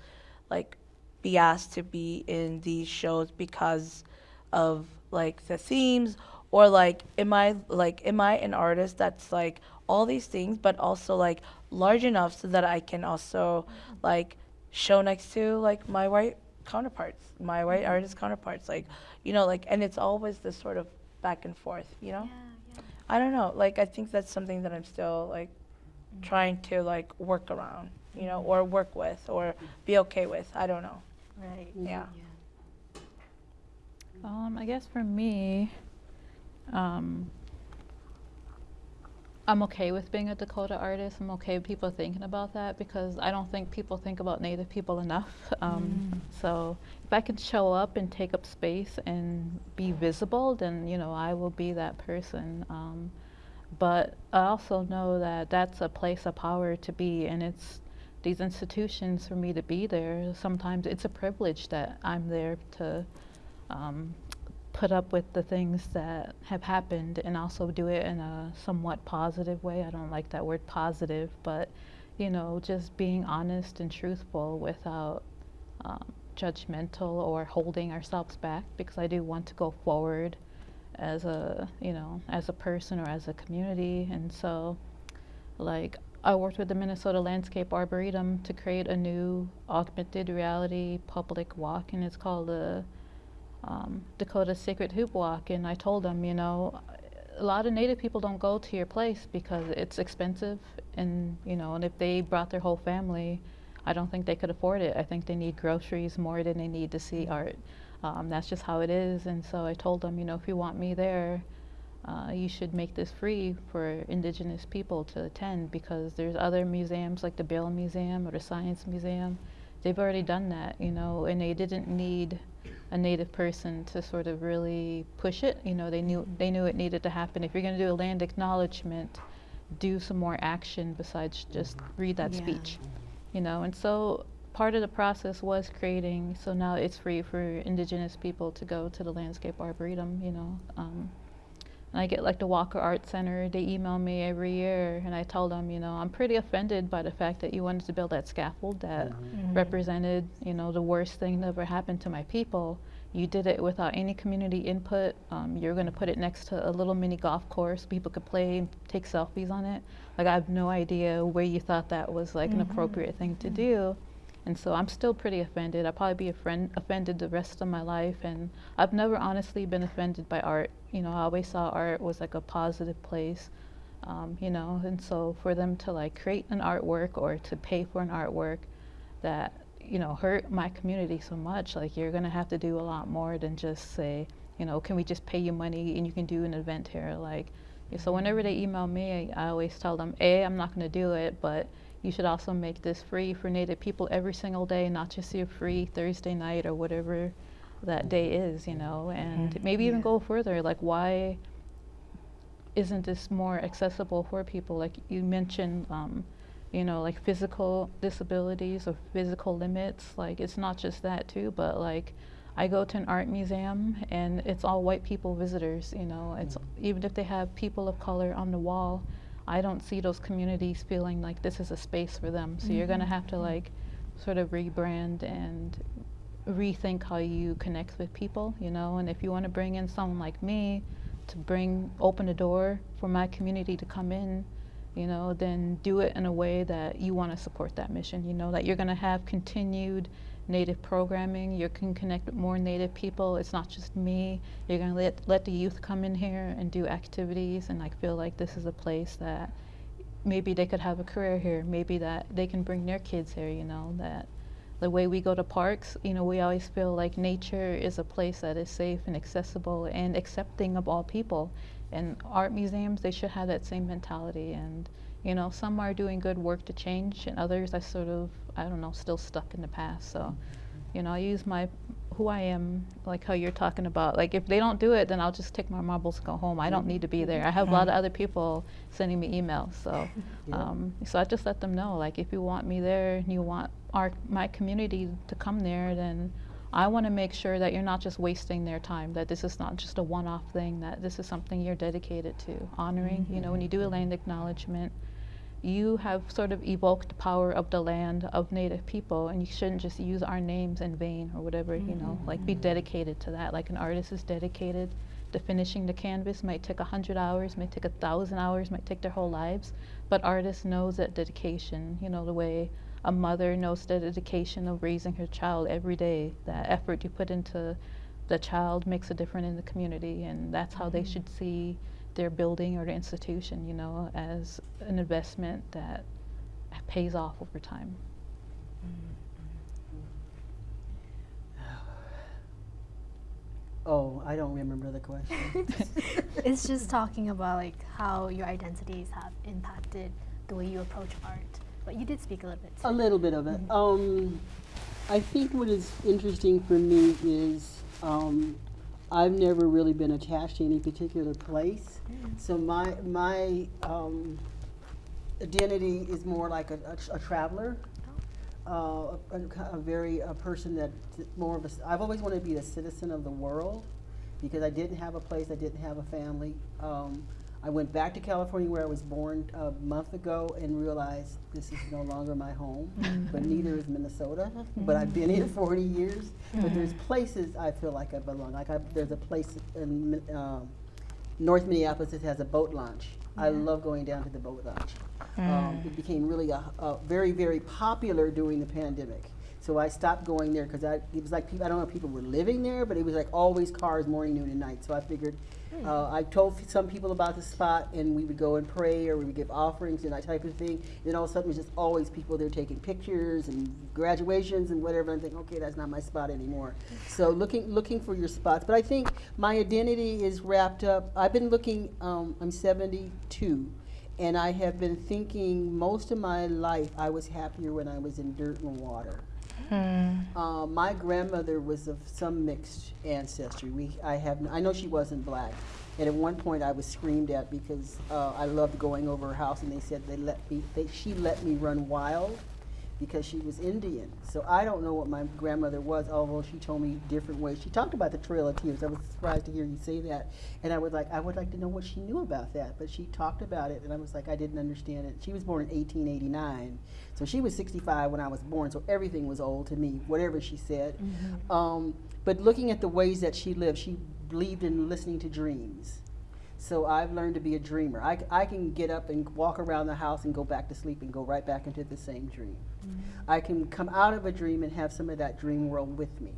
like be asked to be in these shows because of like the themes or like am I like am I an artist that's like all these things but also like large enough so that I can also like show next to like my white counterparts, my white mm-hmm. artist counterparts like you know like and it's always this sort of back and forth, you know? Yeah, yeah. I don't know. Like I think that's something that I'm still like trying to like work around, you know, or work with or be okay with. I don't know. Right. Yeah. Um, I guess for me, um, I'm okay with being a Dakota artist. I'm okay with people thinking about that because I don't think people think about Native people enough. <laughs> Um, So if I can show up and take up space and be visible, then you know I will be that person. Um, but I also know that that's a place of power to be, and it's these institutions for me to be there. Sometimes it's a privilege that I'm there to um, put up with the things that have happened and also do it in a somewhat positive way. I don't like that word positive, but you know, just being honest and truthful without um, judgmental or holding ourselves back because I do want to go forward as a, you know, as a person or as a community. And so, like, I worked with the Minnesota Landscape Arboretum to create a new augmented reality public walk, and it's called the um, Dakota Sacred Hoop Walk, and I told them, you know, a lot of Native people don't go to your place because it's expensive, and you know, and if they brought their whole family, I don't think they could afford it. I think they need groceries more than they need to see art. Um, that's just how it is, and so I told them, you know, if you want me there, uh, you should make this free for Indigenous people to attend because there's other museums like the Bell Museum or the Science Museum. They've already done that, you know, and they didn't need a native person to sort of really push it. You know, they knew they knew it needed to happen. If you're going to do a land acknowledgement, do some more action besides just read that Yeah. speech. You know, and so part of the process was creating. So now it's free for Indigenous people to go to the Landscape Arboretum. You know. Um, and I get like the Walker Art Center, they email me every year and I tell them, you know, I'm pretty offended by the fact that you wanted to build that scaffold that mm-hmm. Mm-hmm. Mm-hmm. represented, you know, the worst thing that ever happened to my people. You did it without any community input. Um, you're going to put it next to a little mini golf course. People could play and take selfies on it. Like, I have no idea where you thought that was like an appropriate thing to do. And so I'm still pretty offended. I'll probably be a friend, offended the rest of my life. And I've never honestly been offended by art. You know, I always saw art was like a positive place. Um, you know, and so for them to like create an artwork or to pay for an artwork that, you know, hurt my community so much, like you're gonna have to do a lot more than just say, you know, can we just pay you money and you can do an event here? Like, so whenever they email me, I, I always tell them, A, I'm not gonna do it, but you should also make this free for Native people every single day, not just your free Thursday night or whatever that day is, you know, and maybe even Yeah. go further. Like, why isn't this more accessible for people? Like you mentioned, um, you know, like physical disabilities or physical limits. Like, it's not just that too, but like. I go to an art museum and it's all white people visitors, you know. It's even if they have people of color on the wall, I don't see those communities feeling like this is a space for them. So you're going to mm-hmm. have to like sort of rebrand and rethink how you connect with people, you know. And if you want to bring in someone like me to bring open a door for my community to come in, you know, then do it in a way that you want to support that mission, you know, that you're going to have continued native programming, you can connect with more native people, it's not just me, you're going to let, let the youth come in here and do activities and like feel like this is a place that maybe they could have a career here, maybe that they can bring their kids here, you know, that the way we go to parks, you know, we always feel like nature is a place that is safe and accessible and accepting of all people. And art museums, they should have that same mentality. And, you know, some are doing good work to change, and others are sort of, I don't know, still stuck in the past. So, you know, I use my who I am, like how you're talking about. Like if they don't do it, then I'll just take my marbles and go home. I don't need to be mm-hmm. there. I have a lot of mm-hmm. other people sending me emails, so <laughs> Yeah. um, so I just let them know. Like if you want me there, and you want our my community to come there, then I want to make sure that you're not just wasting their time. That this is not just a one-off thing. That this is something you're dedicated to, honoring. You know, when you do a mm-hmm. land acknowledgement, you have sort of evoked the power of the land of native people and you shouldn't just use our names in vain or whatever you know mm-hmm. like be dedicated to that. Like an artist is dedicated to finishing the canvas. Might take a hundred hours might take a thousand hours might take their whole lives but artist knows that dedication you know the way a mother knows the dedication of raising her child every day that effort you put into the child makes a difference in the community and that's how they mm-hmm. should see their building or the institution, you know, as an investment that pays off over time. Oh, I don't remember the question. <laughs> it's just talking about like how your identities have impacted the way you approach art. But you did speak a little bit. A little bit of it. Um, I think what is interesting for me is um, I've never really been attached to any particular place. So my my um, identity is more like a, a, a traveler, uh, a, a, very a person that more of a. I've always wanted to be a citizen of the world because I didn't have a place, I didn't have a family. Um, I went back to California where I was born a month ago and realized this is no longer my home, <laughs> but neither is Minnesota. <laughs> But I've been here 40 years. But there's places I feel like I belong. Like I, there's a place in um, North Minneapolis that has a boat launch. I love going down to the boat launch. Um, it became really a, a very, very popular during the pandemic. So I stopped going there because it was like people, I don't know if people were living there, but it was like always cars morning, noon, and night. So I figured, uh, I told some people about the spot, and we would go and pray, or we would give offerings and that type of thing. Then all of a sudden, it was just always people there taking pictures and graduations and whatever. And I'm thinking, okay, that's not my spot anymore. So looking looking for your spots. But I think my identity is wrapped up. I've been looking. Um, I'm 72. And I have been thinking most of my life I was happier when I was in dirt and water. Uh, my grandmother was of some mixed ancestry. We, I have, I know she wasn't black. And at one point, I was screamed at because uh, I loved going over her house, and they said they let me, they, she let me run wild because she was Indian. So I don't know what my grandmother was, although she told me different ways. She talked about the Trail of Tears. I was surprised to hear you say that, and I would like, I would like to know what she knew about that. But she talked about it, and I was like, I didn't understand it. She was born in 1889, so she was 65 when I was born. So everything was old to me, whatever she said. Um, but looking at the ways that she lived, she believed in listening to dreams. So I've learned to be a dreamer. I, I can get up and walk around the house and go back to sleep and go right back into the same dream. I can come out of a dream and have some of that dream world with me.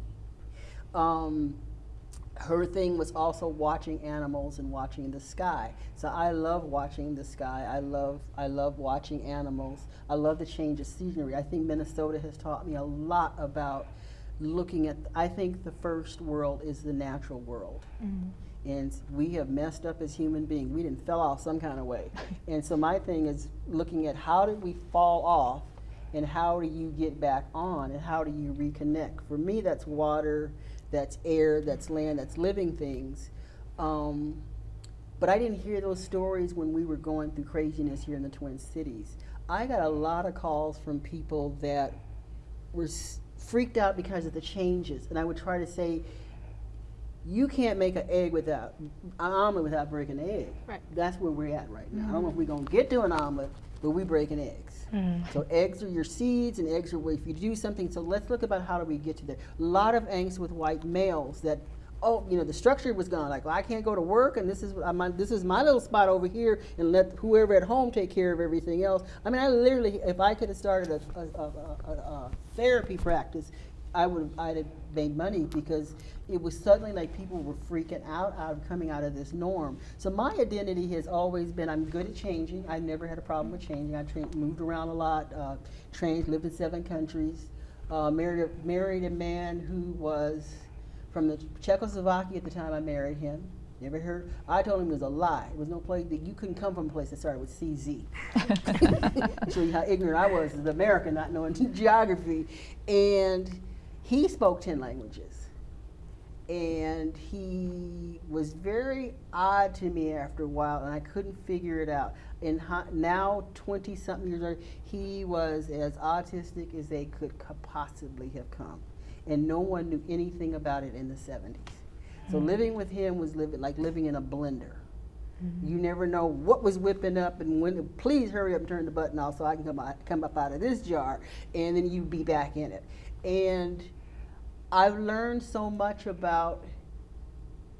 Um, her thing was also watching animals and watching the sky. So I love watching the sky. I love I love watching animals. I love the change of scenery. I think Minnesota has taught me a lot about looking at I think the first world is the natural world. And we have messed up as human beings. We didn't fell off some kind of way. <laughs> and so my thing is looking at how did we fall off and how do you get back on and how do you reconnect? For me, that's water, that's air, that's land, that's living things. Um, but I didn't hear those stories when we were going through craziness here in the Twin Cities. I got a lot of calls from people that were s- freaked out because of the changes. And I would try to say, you can't make an egg without an omelet without breaking an egg. Right. That's where we're at right now. I don't know if we're gonna get to an omelet, but we're breaking eggs. So eggs are your seeds, and eggs are if you do something. So let's look about how do we get to there. A lot of angst with white males that oh, you know, the structure was gone. Like, well, I can't go to work, and this is uh, my this is my little spot over here, and let whoever at home take care of everything else. I mean, I literally, if I could have started a, a, a, a therapy practice, I would have, I'd have made money because it was suddenly like people were freaking out out of coming out of this norm. So my identity has always been I'm good at changing. I never had a problem with changing. I moved around a lot, uh, trained, lived in seven countries, uh, married a, married a man who was from the Czechoslovakia at the time I married him. Never heard. I told him it was a lie. It was no place that you couldn't come from a place that started with CZ. <laughs> <laughs> Show you how ignorant I was as an American, not knowing <laughs> geography. And he spoke 10 languages. And he was very odd to me after a while, and I couldn't figure it out. And now, 20 something years later, he was as autistic as they could possibly have come. And no one knew anything about it in the 70s. So hmm. living with him was living like living in a blender. Mm-hmm. You never know what was whipping up and when. Please hurry up and turn the button off so I can come out, come up out of this jar, and then you'd be back in it. And I've learned so much about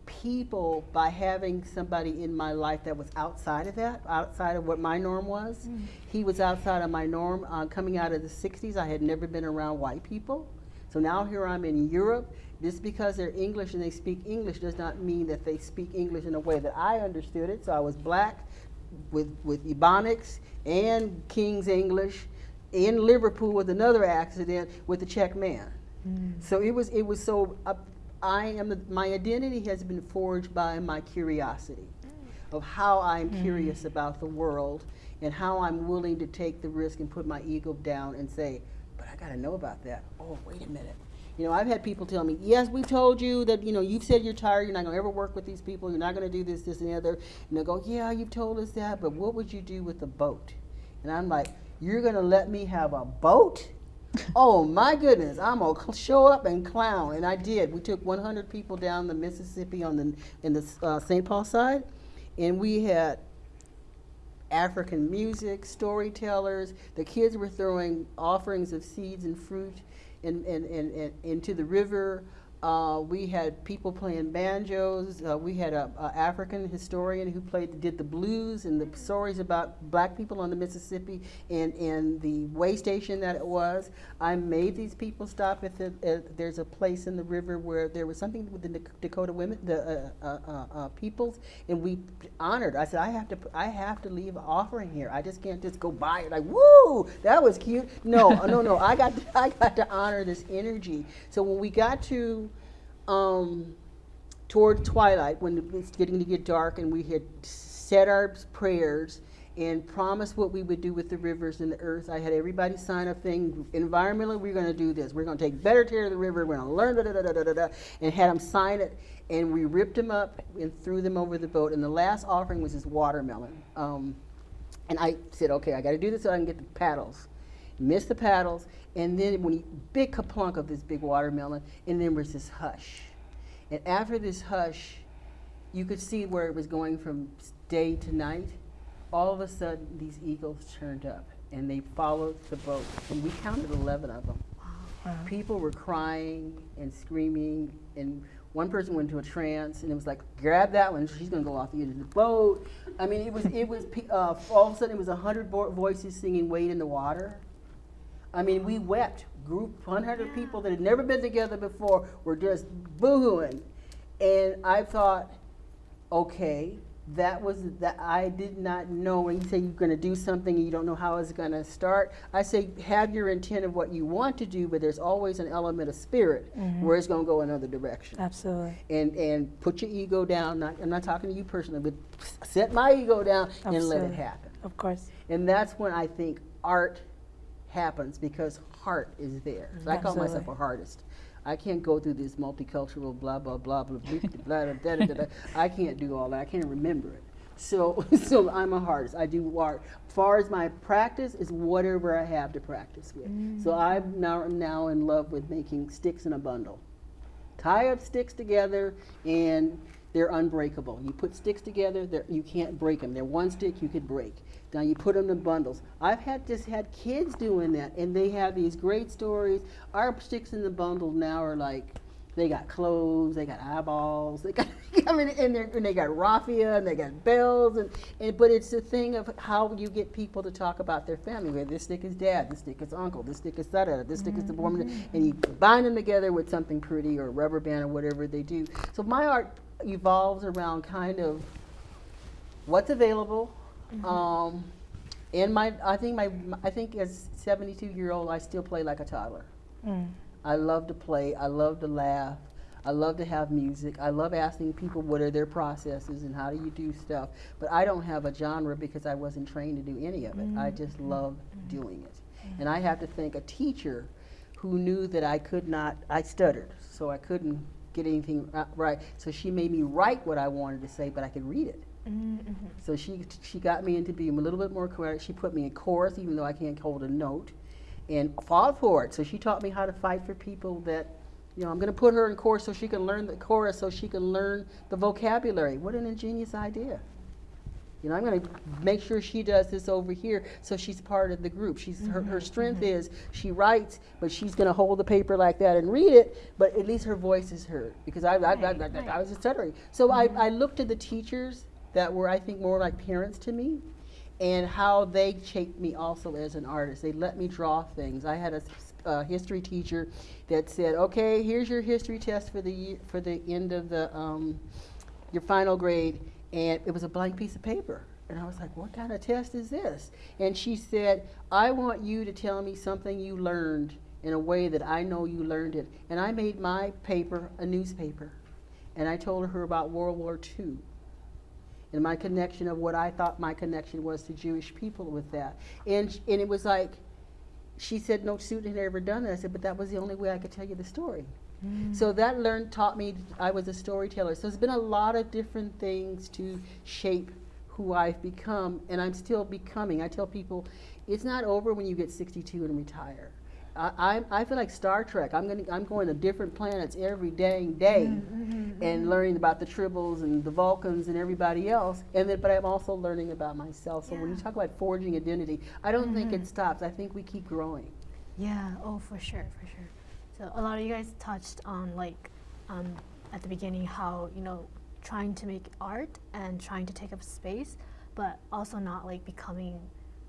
people by having somebody in my life that was outside of that, outside of what my norm was. He was outside of my norm. Uh, coming out of the 60s, I had never been around white people. So now here I'm in Europe. Just because they're English and they speak English does not mean that they speak English in a way that I understood it. So I was black with, with Ebonics and King's English in Liverpool with another accident with the Czech man. So it was it was so uh, I am the, my identity has been forged by my curiosity of how I'm curious about the world and how I'm willing to take the risk and put my ego down and say, but I got to know about that. Oh, wait a minute. You know, I've had people tell me, yes, we've told you that, you know, you've said you're tired, you're not going to ever work with these people, you're not going to do this, this, and the other. And they go, yeah, you've told us that, but what would you do with the boat? And I'm like, you're going to let me have a boat? oh my goodness, I'm gonna show up and clown, and I did. We took 100 people down the Mississippi on the in the uh, St. Paul side, and we had African music, storytellers. The kids were throwing offerings of seeds and fruit in, in, in, into the river. Uh, we had people playing banjos. Uh, we had a, a African historian who played did the blues and the stories about black people on the Mississippi and, and the way station that it was. I made these people stop at the. At, there's a place in the river where there was something with the Dak- Dakota women, the uh, uh, uh, uh, peoples, and we honored. I said I have to. I have to leave an offering here. I just can't just go by it like woo. That was cute. No, no, no. I got. To, <laughs> I got to honor this energy. So when we got to um, toward twilight, when it was getting to get dark, and we had said our prayers and promised what we would do with the rivers and the earth. I had everybody sign a thing. Environmentally, we're going to do this. We're going to take better care of the river. We're going to learn da da da da da da, and had them sign it. And we ripped them up and threw them over the boat. And the last offering was this watermelon. Um, and I said, okay, I got to do this so I can get the paddles. Missed the paddles, and then when he, big kaplunk of this big watermelon, and then was this hush. And after this hush, you could see where it was going from day to night. All of a sudden, these eagles turned up, and they followed the boat, and we counted 11 of them. People were crying and screaming, and one person went into a trance, and it was like, grab that one, she's gonna go off the edge of the boat. I mean, it was, it was, uh, all of a sudden, it was a hundred voices singing "Wade in the Water." I mean, we wept. Group, 100 people that had never been together before were just boohooing, and I thought, okay, that was that I did not know when you say you're going to do something and you don't know how it's going to start. I say have your intent of what you want to do, but there's always an element of spirit mm-hmm. where it's going to go another direction. Absolutely. And and put your ego down. Not, I'm not talking to you personally, but set my ego down and let it happen. Of course. And that's when I think art happens because heart is there. So I call myself a Absolutely. artist. I can't go through this multicultural blah blah blah blah blah blah blah da, da. I can't do all that. I can't remember it. So so I'm a artist. I do art. Far as my practice is whatever I have to practice with. So I'm now I'm now in love with making sticks in a bundle. Tie up sticks together and they're unbreakable. You put sticks together, you can't break them. They're one stick you could break. Now you put them in bundles. I've had just had kids doing that, and they have these great stories. Our sticks in the bundle now are like They got clothes, they got eyeballs, they got <laughs> I mean, and, and they got raffia, and they got bells, and, and but it's the thing of how you get people to talk about their family. Where this stick is dad, this stick is uncle, this stick is da da, this stick is the woman, mm-hmm. and you bind them together with something pretty or rubber band or whatever they do. So my art evolves around kind of what's available. Um, and my, I think my, I think as 72 year old, I still play like a toddler. Mm. I love to play. I love to laugh. I love to have music. I love asking people what are their processes and how do you do stuff. But I don't have a genre because I wasn't trained to do any of it. I just love doing it. And I have to thank a teacher who knew that I could not, I stuttered, so I couldn't get anything right. So she made me write what I wanted to say, but I could read it. Mm-hmm. So she she got me into being a little bit more correct. She put me in chorus, even though I can't hold a note, and fought for it. So she taught me how to fight for people that, you know, I'm going to put her in chorus so she can learn the chorus, so she can learn the vocabulary. What an ingenious idea! You know, I'm going to make sure she does this over here, so she's part of the group. She's her, her mm-hmm, strength mm-hmm. is she writes, but she's going to hold the paper like that and read it. But at least her voice is heard because I I, I, I, Right, I was stuttering. So I, mm-hmm. I looked to the teachers that were I think more like parents to me, and how they shaped me also as an artist. They let me draw things. I had a, uh, history teacher that said, "Okay, here's your history test for the for the end of the um, your final grade," and it was a blank piece of paper. And I was like, "What kind of test is this?" And she said, "I want you to tell me something you learned in a way that I know you learned it." And I made my paper a newspaper, and I told her about World War II and my connection of what I thought my connection was to Jewish people with that. And, and it was like, she said no student had ever done that. I said, but that was the only way I could tell you the story. Mm. So that learned taught me I was a storyteller. So there's been a lot of different things to shape who I've become, and I'm still becoming. I tell people, it's not over when you get 62 and retire. I, I, I feel like Star Trek. I'm going I'm going to different planets every dang day mm-hmm, mm-hmm, and mm-hmm. learning about the Tribbles and the Vulcans and everybody else. And then, but I'm also learning about myself. So when you talk about forging identity, I don't think it stops. I think we keep growing. Yeah, oh, for sure, for sure. So a lot of you guys touched on like um, at the beginning how you know trying to make art and trying to take up space, but also not like becoming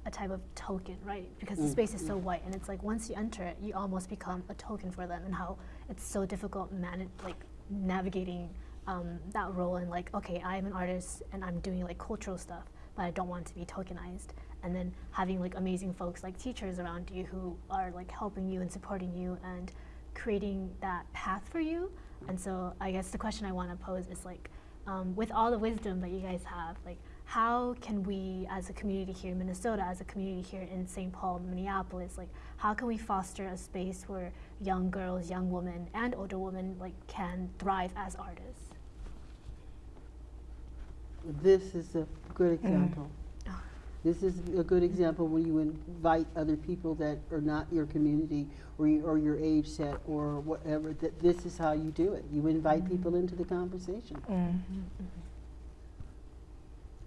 a type of token, right? Because the space is so white, and it's like once you enter it, you almost become a token for them, and how it's so difficult manage like navigating um, that role and like okay, I am an artist and I'm doing like cultural stuff, but I don't want to be tokenized. And then having like amazing folks like teachers around you who are like helping you and supporting you and creating that path for you. And so I guess the question I want to pose is like, um, with all the wisdom that you guys have, like how can we as a community here in Minnesota, as a community here in St. Paul, Minneapolis, like how can we foster a space where young girls, young women, and older women like can thrive as artists? This is a good example. Ah. This is a good example when you invite other people that are not your community or, you, or your age set or whatever, that this is how you do it. You invite people into the conversation. Mm.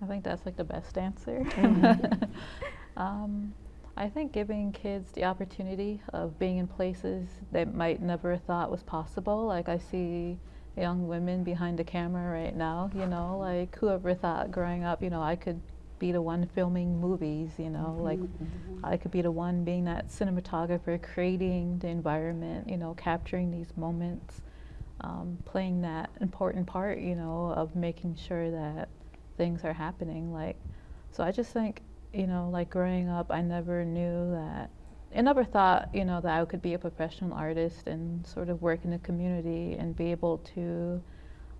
I think that's like the best answer. Mm-hmm. <laughs> um, I think giving kids the opportunity of being in places they might never thought was possible. Like I see young women behind the camera right now, you know, like whoever thought growing up, you know, I could be the one filming movies, you know, like I could be the one being that cinematographer, creating the environment, you know, capturing these moments, um, playing that important part, you know, of making sure that things are happening. Like, so I just think, you know, like growing up, I never knew that, I never thought, you know, that I could be a professional artist and sort of work in the community and be able to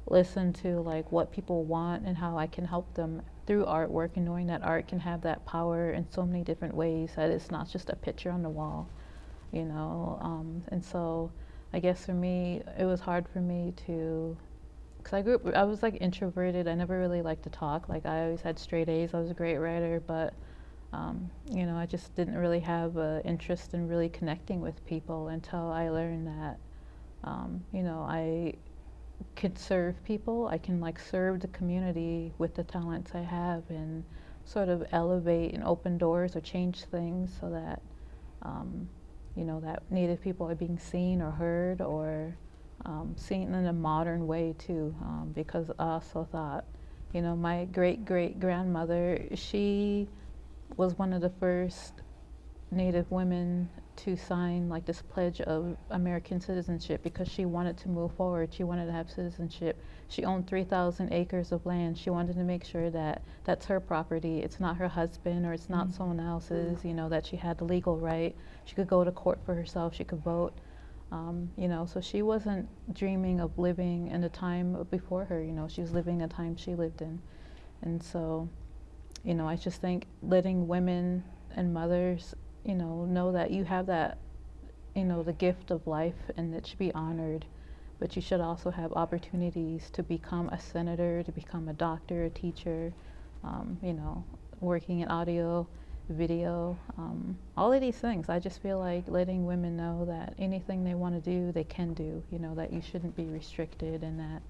listen to like what people want and how I can help them through artwork and knowing that art can have that power in so many different ways that it's not just a picture on the wall, you know. Um, and so I guess for me, it was hard for me to, because I grew up, I was like introverted. I never really liked to talk. Like I always had straight A's. I was a great writer, but um, you know, I just didn't really have an interest in really connecting with people until I learned that, um, you know, I could serve people. I can like serve the community with the talents I have and sort of elevate and open doors or change things so that, um, you know, that Native people are being seen or heard or um, seen in a modern way too, um, because I also thought, you know, my great great grandmother, she was one of the first Native women to sign like this pledge of American citizenship because she wanted to move forward. She wanted to have citizenship. She owned 3,000 acres of land. She wanted to make sure that that's her property. It's not her husband or it's not someone else's, you know, that she had the legal right. She could go to court for herself. She could vote. Um, you know, so she wasn't dreaming of living in the time before her. You know, she was living the time she lived in, and so, you know, I just think letting women and mothers, you know, know that you have that, you know, the gift of life, and it should be honored. But you should also have opportunities to become a senator, to become a doctor, a teacher, um, you know, working in audio video, um, all of these things. I just feel like letting women know that anything they want to do, they can do. You know, that you shouldn't be restricted and that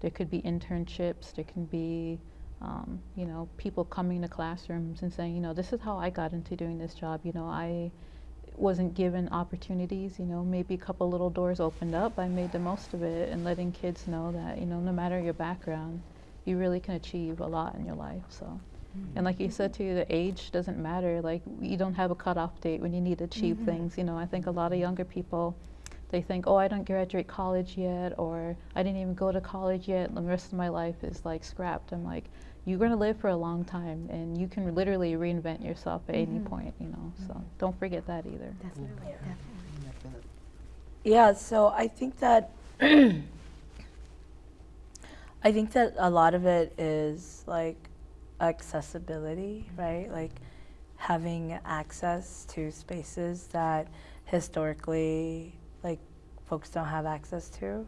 there could be internships, there can be, um, you know, people coming to classrooms and saying, you know, this is how I got into doing this job. You know, I wasn't given opportunities, you know, maybe a couple little doors opened up. I made the most of it and letting kids know that, you know, no matter your background, you really can achieve a lot in your life. So. And like you said too, the age doesn't matter. Like you don't have a cutoff date when you need to achieve mm-hmm. things. You know, I think a lot of younger people, they think, oh, I don't graduate college yet, or I didn't even go to college yet. The rest of my life is like scrapped. I'm like, you're gonna live for a long time, and you can literally reinvent yourself at any mm-hmm. point. You know, so don't forget that either. Definitely, definitely. Yeah, so I think that <clears throat> I think that a lot of it is like accessibility, right? Like having access to spaces that historically like folks don't have access to,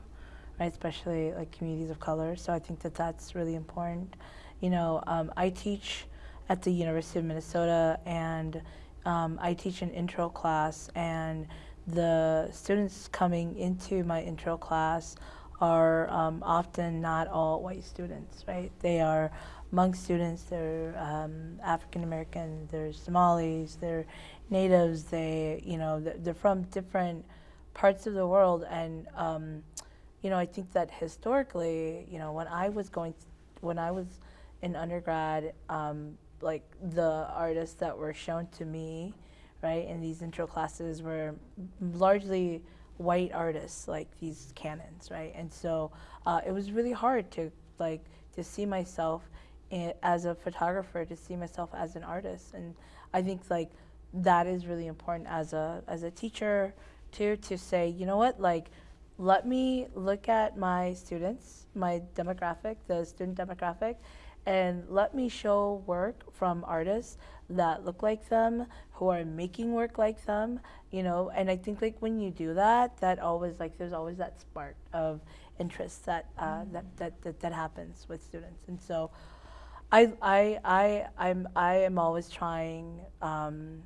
right? Especially like communities of color. So I think that that's really important. You know, um, I teach at the University of Minnesota and um, I teach an intro class and the students coming into my intro class are um, often not all white students, right? They are Hmong students, they're um, African American, they're Somalis, they're natives, they, you know, they're, from different parts of the world. And, um, you know, I think that historically, you know, when I was going, when I was in undergrad, um, like the artists that were shown to me, right, in these intro classes were largely white artists, like these canons, right? And so uh, it was really hard to like to see myself as a photographer, to see myself as an artist, and I think like that is really important as a as a teacher too to say, you know what, like let me look at my students, my demographic, the student demographic, and let me show work from artists that look like them, who are making work like them, you know. And I think like when you do that, that always like there's always that spark of interest that uh, that, that that that happens with students. And so, I I I I'm I am always trying. Um,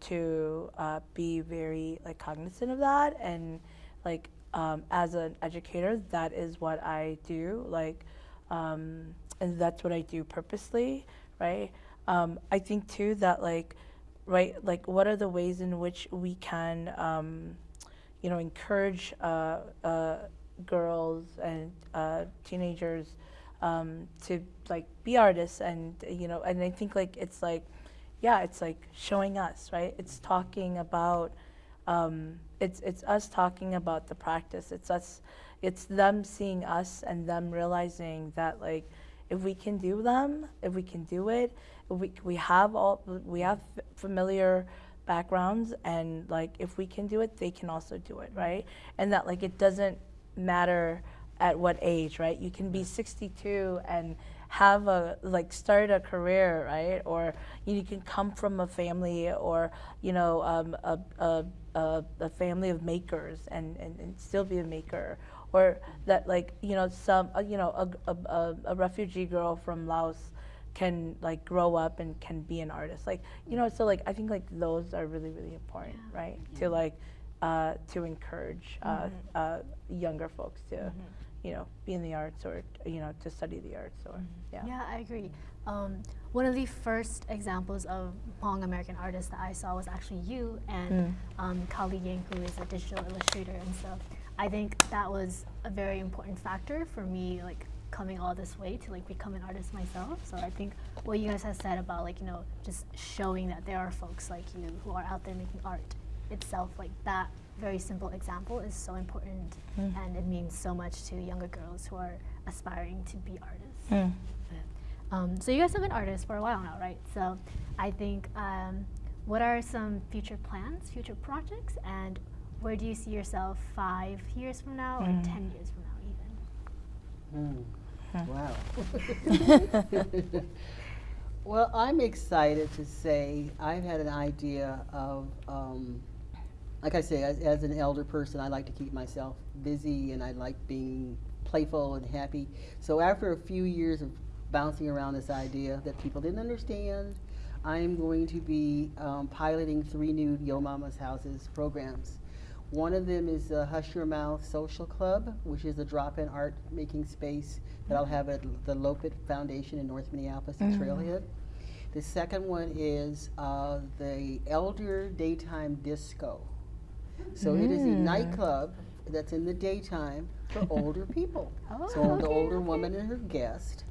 to uh, be very like cognizant of that and like um, as an educator that is what i do like um, and that's what i do purposely right um, i think too that like right like what are the ways in which we can um, you know encourage uh, uh, girls and uh, teenagers um, to like be artists and you know and i think like it's like yeah, it's like showing us, right? It's talking about, um, it's it's us talking about the practice. It's us, it's them seeing us and them realizing that like, if we can do them, if we can do it, we we have all we have familiar backgrounds and like if we can do it, they can also do it, right? And that like it doesn't matter at what age, right? You can be 62 and have a like start a career, right? Or you can come from a family or you know um, a, a, a, a family of makers and, and, and still be a maker. Or that like you know some uh, you know a, a, a, a refugee girl from Laos can like grow up and can be an artist. Like you know so like I think like those are really really important, right? To like uh, to encourage uh, uh, younger folks to you know, be in the arts or, you know, to study the arts or, yeah. Yeah, I agree. Um, one of the first examples of Hmong American artists that I saw was actually you and um, Kali Ying, who is a digital illustrator. And so I think that was a very important factor for me, like coming all this way to like become an artist myself. So I think what you guys have said about like you know just showing that there are folks like you who are out there making art itself, like that very simple example is so important, and it means so much to younger girls who are aspiring to be artists. Mm. Um, so you guys have been artists for a while now, right? So I think, um, what are some future plans, future projects, and where do you see yourself five years from now or ten years from now, even? Hmm. Wow. <laughs> <laughs> well, I'm excited to say I've had an idea of, um, like I say, as, as an elder person, I like to keep myself busy and I like being playful and happy. So after a few years of bouncing around this idea that people didn't understand, I'm going to be um, piloting three new Yo Mama's Houses programs. One of them is the Hush Your Mouth Social Club, which is a drop-in art making space that I'll have at the Loppet Foundation in North Minneapolis at Trailhead. The second one is uh, the Elder Daytime Disco. So it is a nightclub that's in the daytime for <laughs> older people. Oh, so the older okay. woman and her guest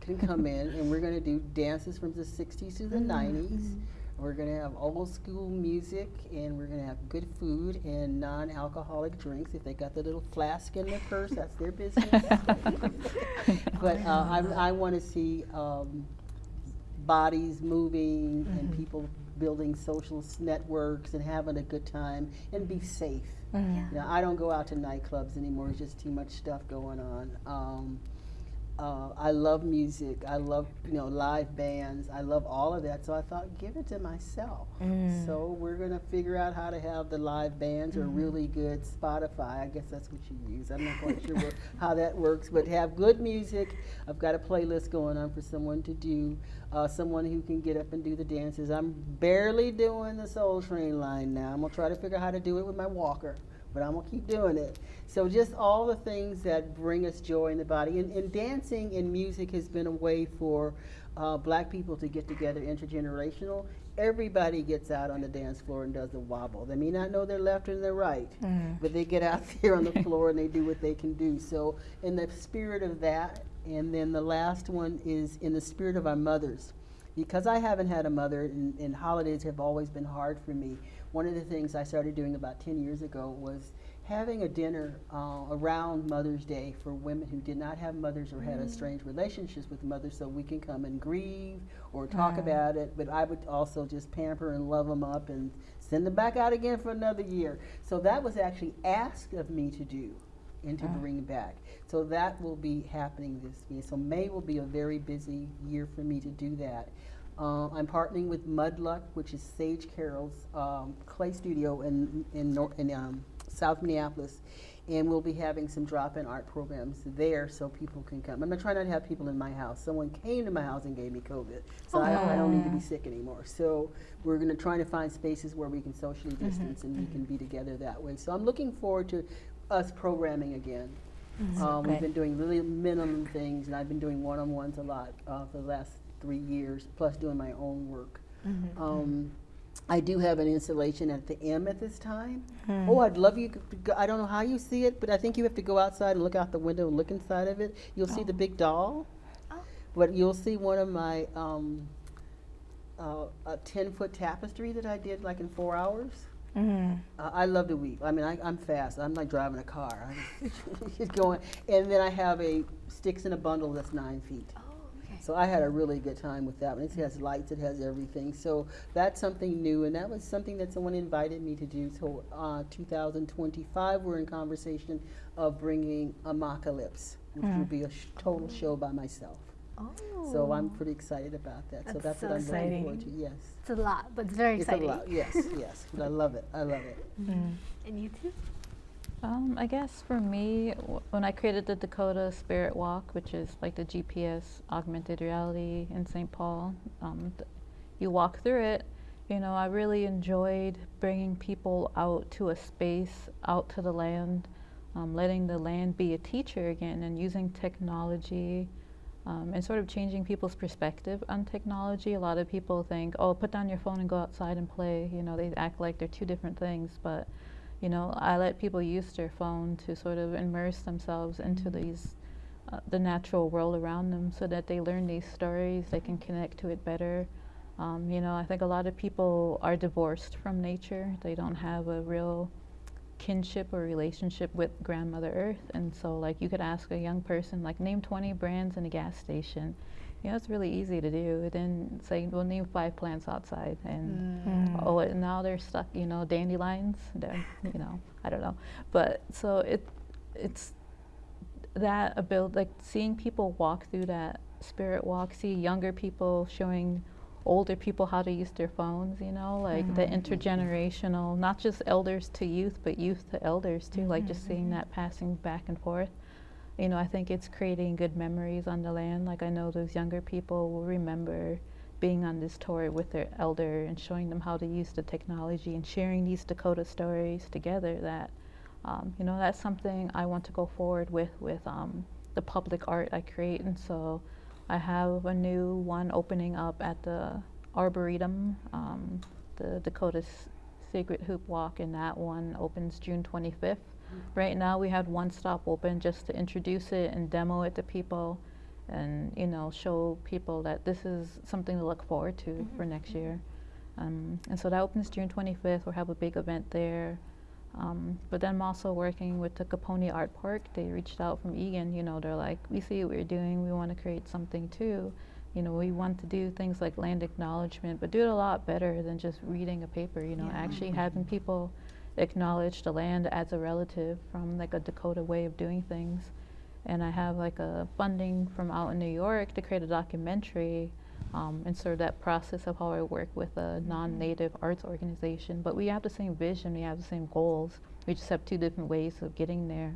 can come in, and we're going to do dances from the 60s to the 90s. We're going to have old school music, and we're going to have good food and non alcoholic drinks. If they got the little flask in their purse, that's their business. <laughs> but uh, I, I want to see um, bodies moving and people building social networks and having a good time and be safe. Yeah. You know, I don't go out to nightclubs anymore. There's just too much stuff going on. Um, uh, I love music. I love you know live bands. I love all of that. So I thought, give it to myself. So we're gonna figure out how to have the live bands or really good Spotify. I guess that's what you use. I'm not quite sure what, <laughs> how that works, but have good music. I've got a playlist going on for someone to do. Uh, someone who can get up and do the dances. I'm barely doing the Soul Train line now. I'm gonna try to figure out how to do it with my walker but I'm gonna keep doing it. So just all the things that bring us joy in the body, and, and dancing and music has been a way for uh, black people to get together intergenerational. Everybody gets out on the dance floor and does the wobble. They may not know their left and their right, but they get out <laughs> there on the <laughs> floor and they do what they can do. So in the spirit of that, and then the last one is in the spirit of our mothers because I haven't had a mother and, and holidays have always been hard for me, one of the things I started doing about 10 years ago was having a dinner uh, around Mother's Day for women who did not have mothers or had estranged relationships with mothers so we can come and grieve or talk about it. But I would also just pamper and love them up and send them back out again for another year. So that was actually asked of me to do and to bring back. So that will be happening this year. So May will be a very busy year for me to do that. Uh, I'm partnering with Mudluck, which is Sage Carroll's um, clay studio in in, Nor- in um, South Minneapolis, and we'll be having some drop-in art programs there so people can come. I'm going to try not to have people in my house. Someone came to my house and gave me COVID, so I, don't, I don't need to be sick anymore. So we're going to try to find spaces where we can socially distance and we can be together that way. So I'm looking forward to us programming again. Um, we've been doing really minimum things, and I've been doing one-on-ones a lot uh, for the last three years, plus doing my own work. Um, I do have an installation at the M at this time. Oh, I'd love you. Go, I don't know how you see it, but I think you have to go outside and look out the window and look inside of it. You'll see the big doll, Oh. but you'll see one of my um, uh, a ten-foot tapestry that I did like in four hours. Mm. Uh, I love to weave. I mean, I, I'm fast. I'm like driving a car. <laughs> I just going. And then I have a sticks in a bundle that's nine feet. Okay. So I had a really good time with that one. It has lights, it has everything. So that's something new, and that was something that someone invited me to do. So uh, 2025, we're in conversation of bringing Apocalypse, which will be a sh- total show by myself. Oh. So I'm pretty excited about that. so That's that's so what I'm looking forward to. exciting. Yes, It's a lot, but it's very it's exciting. a lot. Yes, yes, but I love it. I love it. Mm. And you too? Um, I guess for me, when I created the Dakota Spirit Walk, which is like the GPS augmented reality in St. Paul, um, you walk through it. You know, I really enjoyed bringing people out to a space, out to the land, um, letting the land be a teacher again, and using technology um, and sort of changing people's perspective on technology. A lot of people think, oh, put down your phone and go outside and play. You know, they act like they're two different things. But, you know, I let people use their phone to sort of immerse themselves into these, uh, the natural world around them so that they learn these stories, they can connect to it better. Um, you know, I think a lot of people are divorced from nature. They don't have a real kinship or relationship with grandmother earth and so like you could ask a young person like name 20 brands in a gas station you know it's really easy to do. Then say well name five plants outside and Mm. oh and now they're stuck you know dandelions. They're, you know i don't know. But so it it's that ability like seeing people walk through that spirit walk see younger people showing older people how to use their phones you know like the intergenerational not just elders to youth but youth to elders too like just seeing that passing back and forth you know i think it's creating good memories on the land. Like i know those younger people will remember being on this tour with their elder and showing them how to use the technology and sharing these dakota stories together that um, you know that's something i want to go forward with with um, the public art i create. And so I have a new one opening up at the Arboretum, um, the Dakota S- Secret Hoop Walk, and that one opens June 25th. Right now, we had one stop open just to introduce it and demo it to people, and you know, show people that this is something to look forward to for next year. Um, and so that opens June 25th. We'll have a big event there. Um, but then I'm also working with the Caponi Art Park. They reached out from Eagan, you know, they're like, we see what you're doing, we want to create something too. You know, we want to do things like land acknowledgement, but do it a lot better than just reading a paper, you know, actually having people acknowledge the land as a relative from like a Dakota way of doing things. And I have like a funding from out in New York to create a documentary um, and sort of that process of how I work with a non-native arts organization. But we have the same vision, we have the same goals. We just have two different ways of getting there.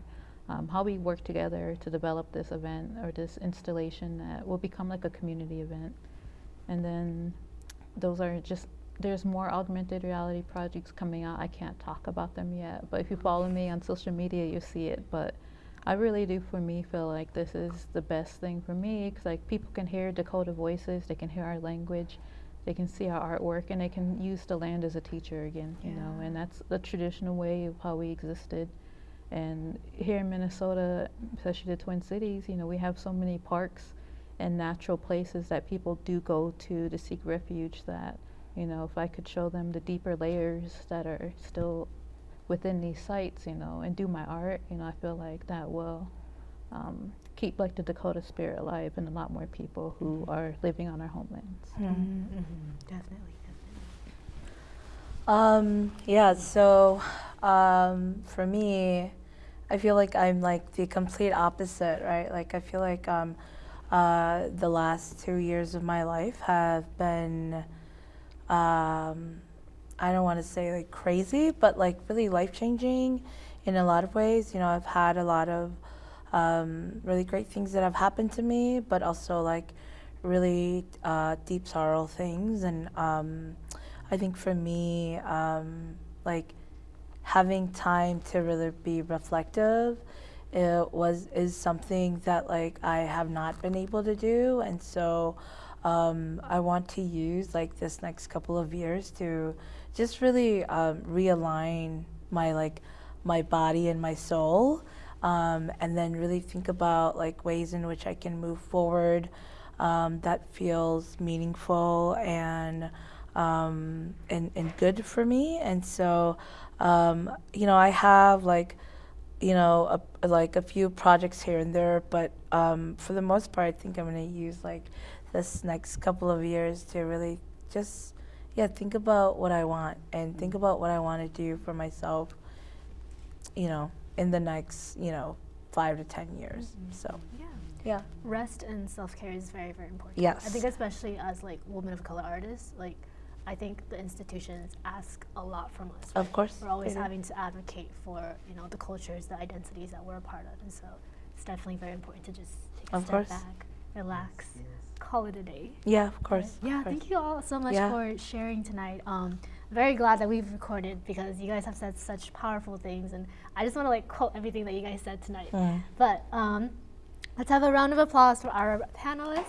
Um, how we work together to develop this event or this installation that will become like a community event. And then those are just there's more augmented reality projects coming out. I can't talk about them yet, but if you follow me on social media, you see it. But I really do, for me, feel like this is the best thing for me because like people can hear Dakota voices, they can hear our language, they can see our artwork, and they can use the land as a teacher again. You know, and that's the traditional way of how we existed. And here in Minnesota, especially the Twin Cities, you know, we have so many parks and natural places that people do go to to seek refuge that you know if i could show them the deeper layers that are still within these sites you know and do my art you know i feel like that will um, keep like the dakota spirit alive and a lot more people who are living on our homelands Definitely. Um, yeah, so um, for me, I feel like I'm like the complete opposite, right? Like I feel like um, uh, the last two years of my life have been, um, I don't want to say like crazy, but like really life changing in a lot of ways. You know, I've had a lot of um, really great things that have happened to me, but also like really uh, deep sorrow things. And um, I think for me, um, like having time to really be reflective it was is something that like I have not been able to do, and so um, I want to use like this next couple of years to just really um, realign my like my body and my soul, um, and then really think about like ways in which I can move forward um, that feels meaningful and um, and and good for me. And so, um, you know, I have like you know, a, like a few projects here and there, but um, for the most part, I think I'm going to use like this next couple of years to really just, yeah, think about what I want and think mm-hmm. about what I want to do for myself, you know, in the next, you know, five to 10 years. Mm-hmm. So, Yeah. yeah. Rest and self care is very, very important. Yes. I think especially as like women of color artists, like I think the institutions ask a lot from us. Of course, We're always they do. having to advocate for, you know, the cultures, the identities that we're a part of. And so it's definitely very important to just take a Of step course. back, relax, call it a day. Yeah, of course. Yeah, of course. thank you all so much Yeah. for sharing tonight. Um, very glad that we've recorded because you guys have said such powerful things, and I just want to like quote everything that you guys said tonight. Mm. But um, Let's have a round of applause for our panelists.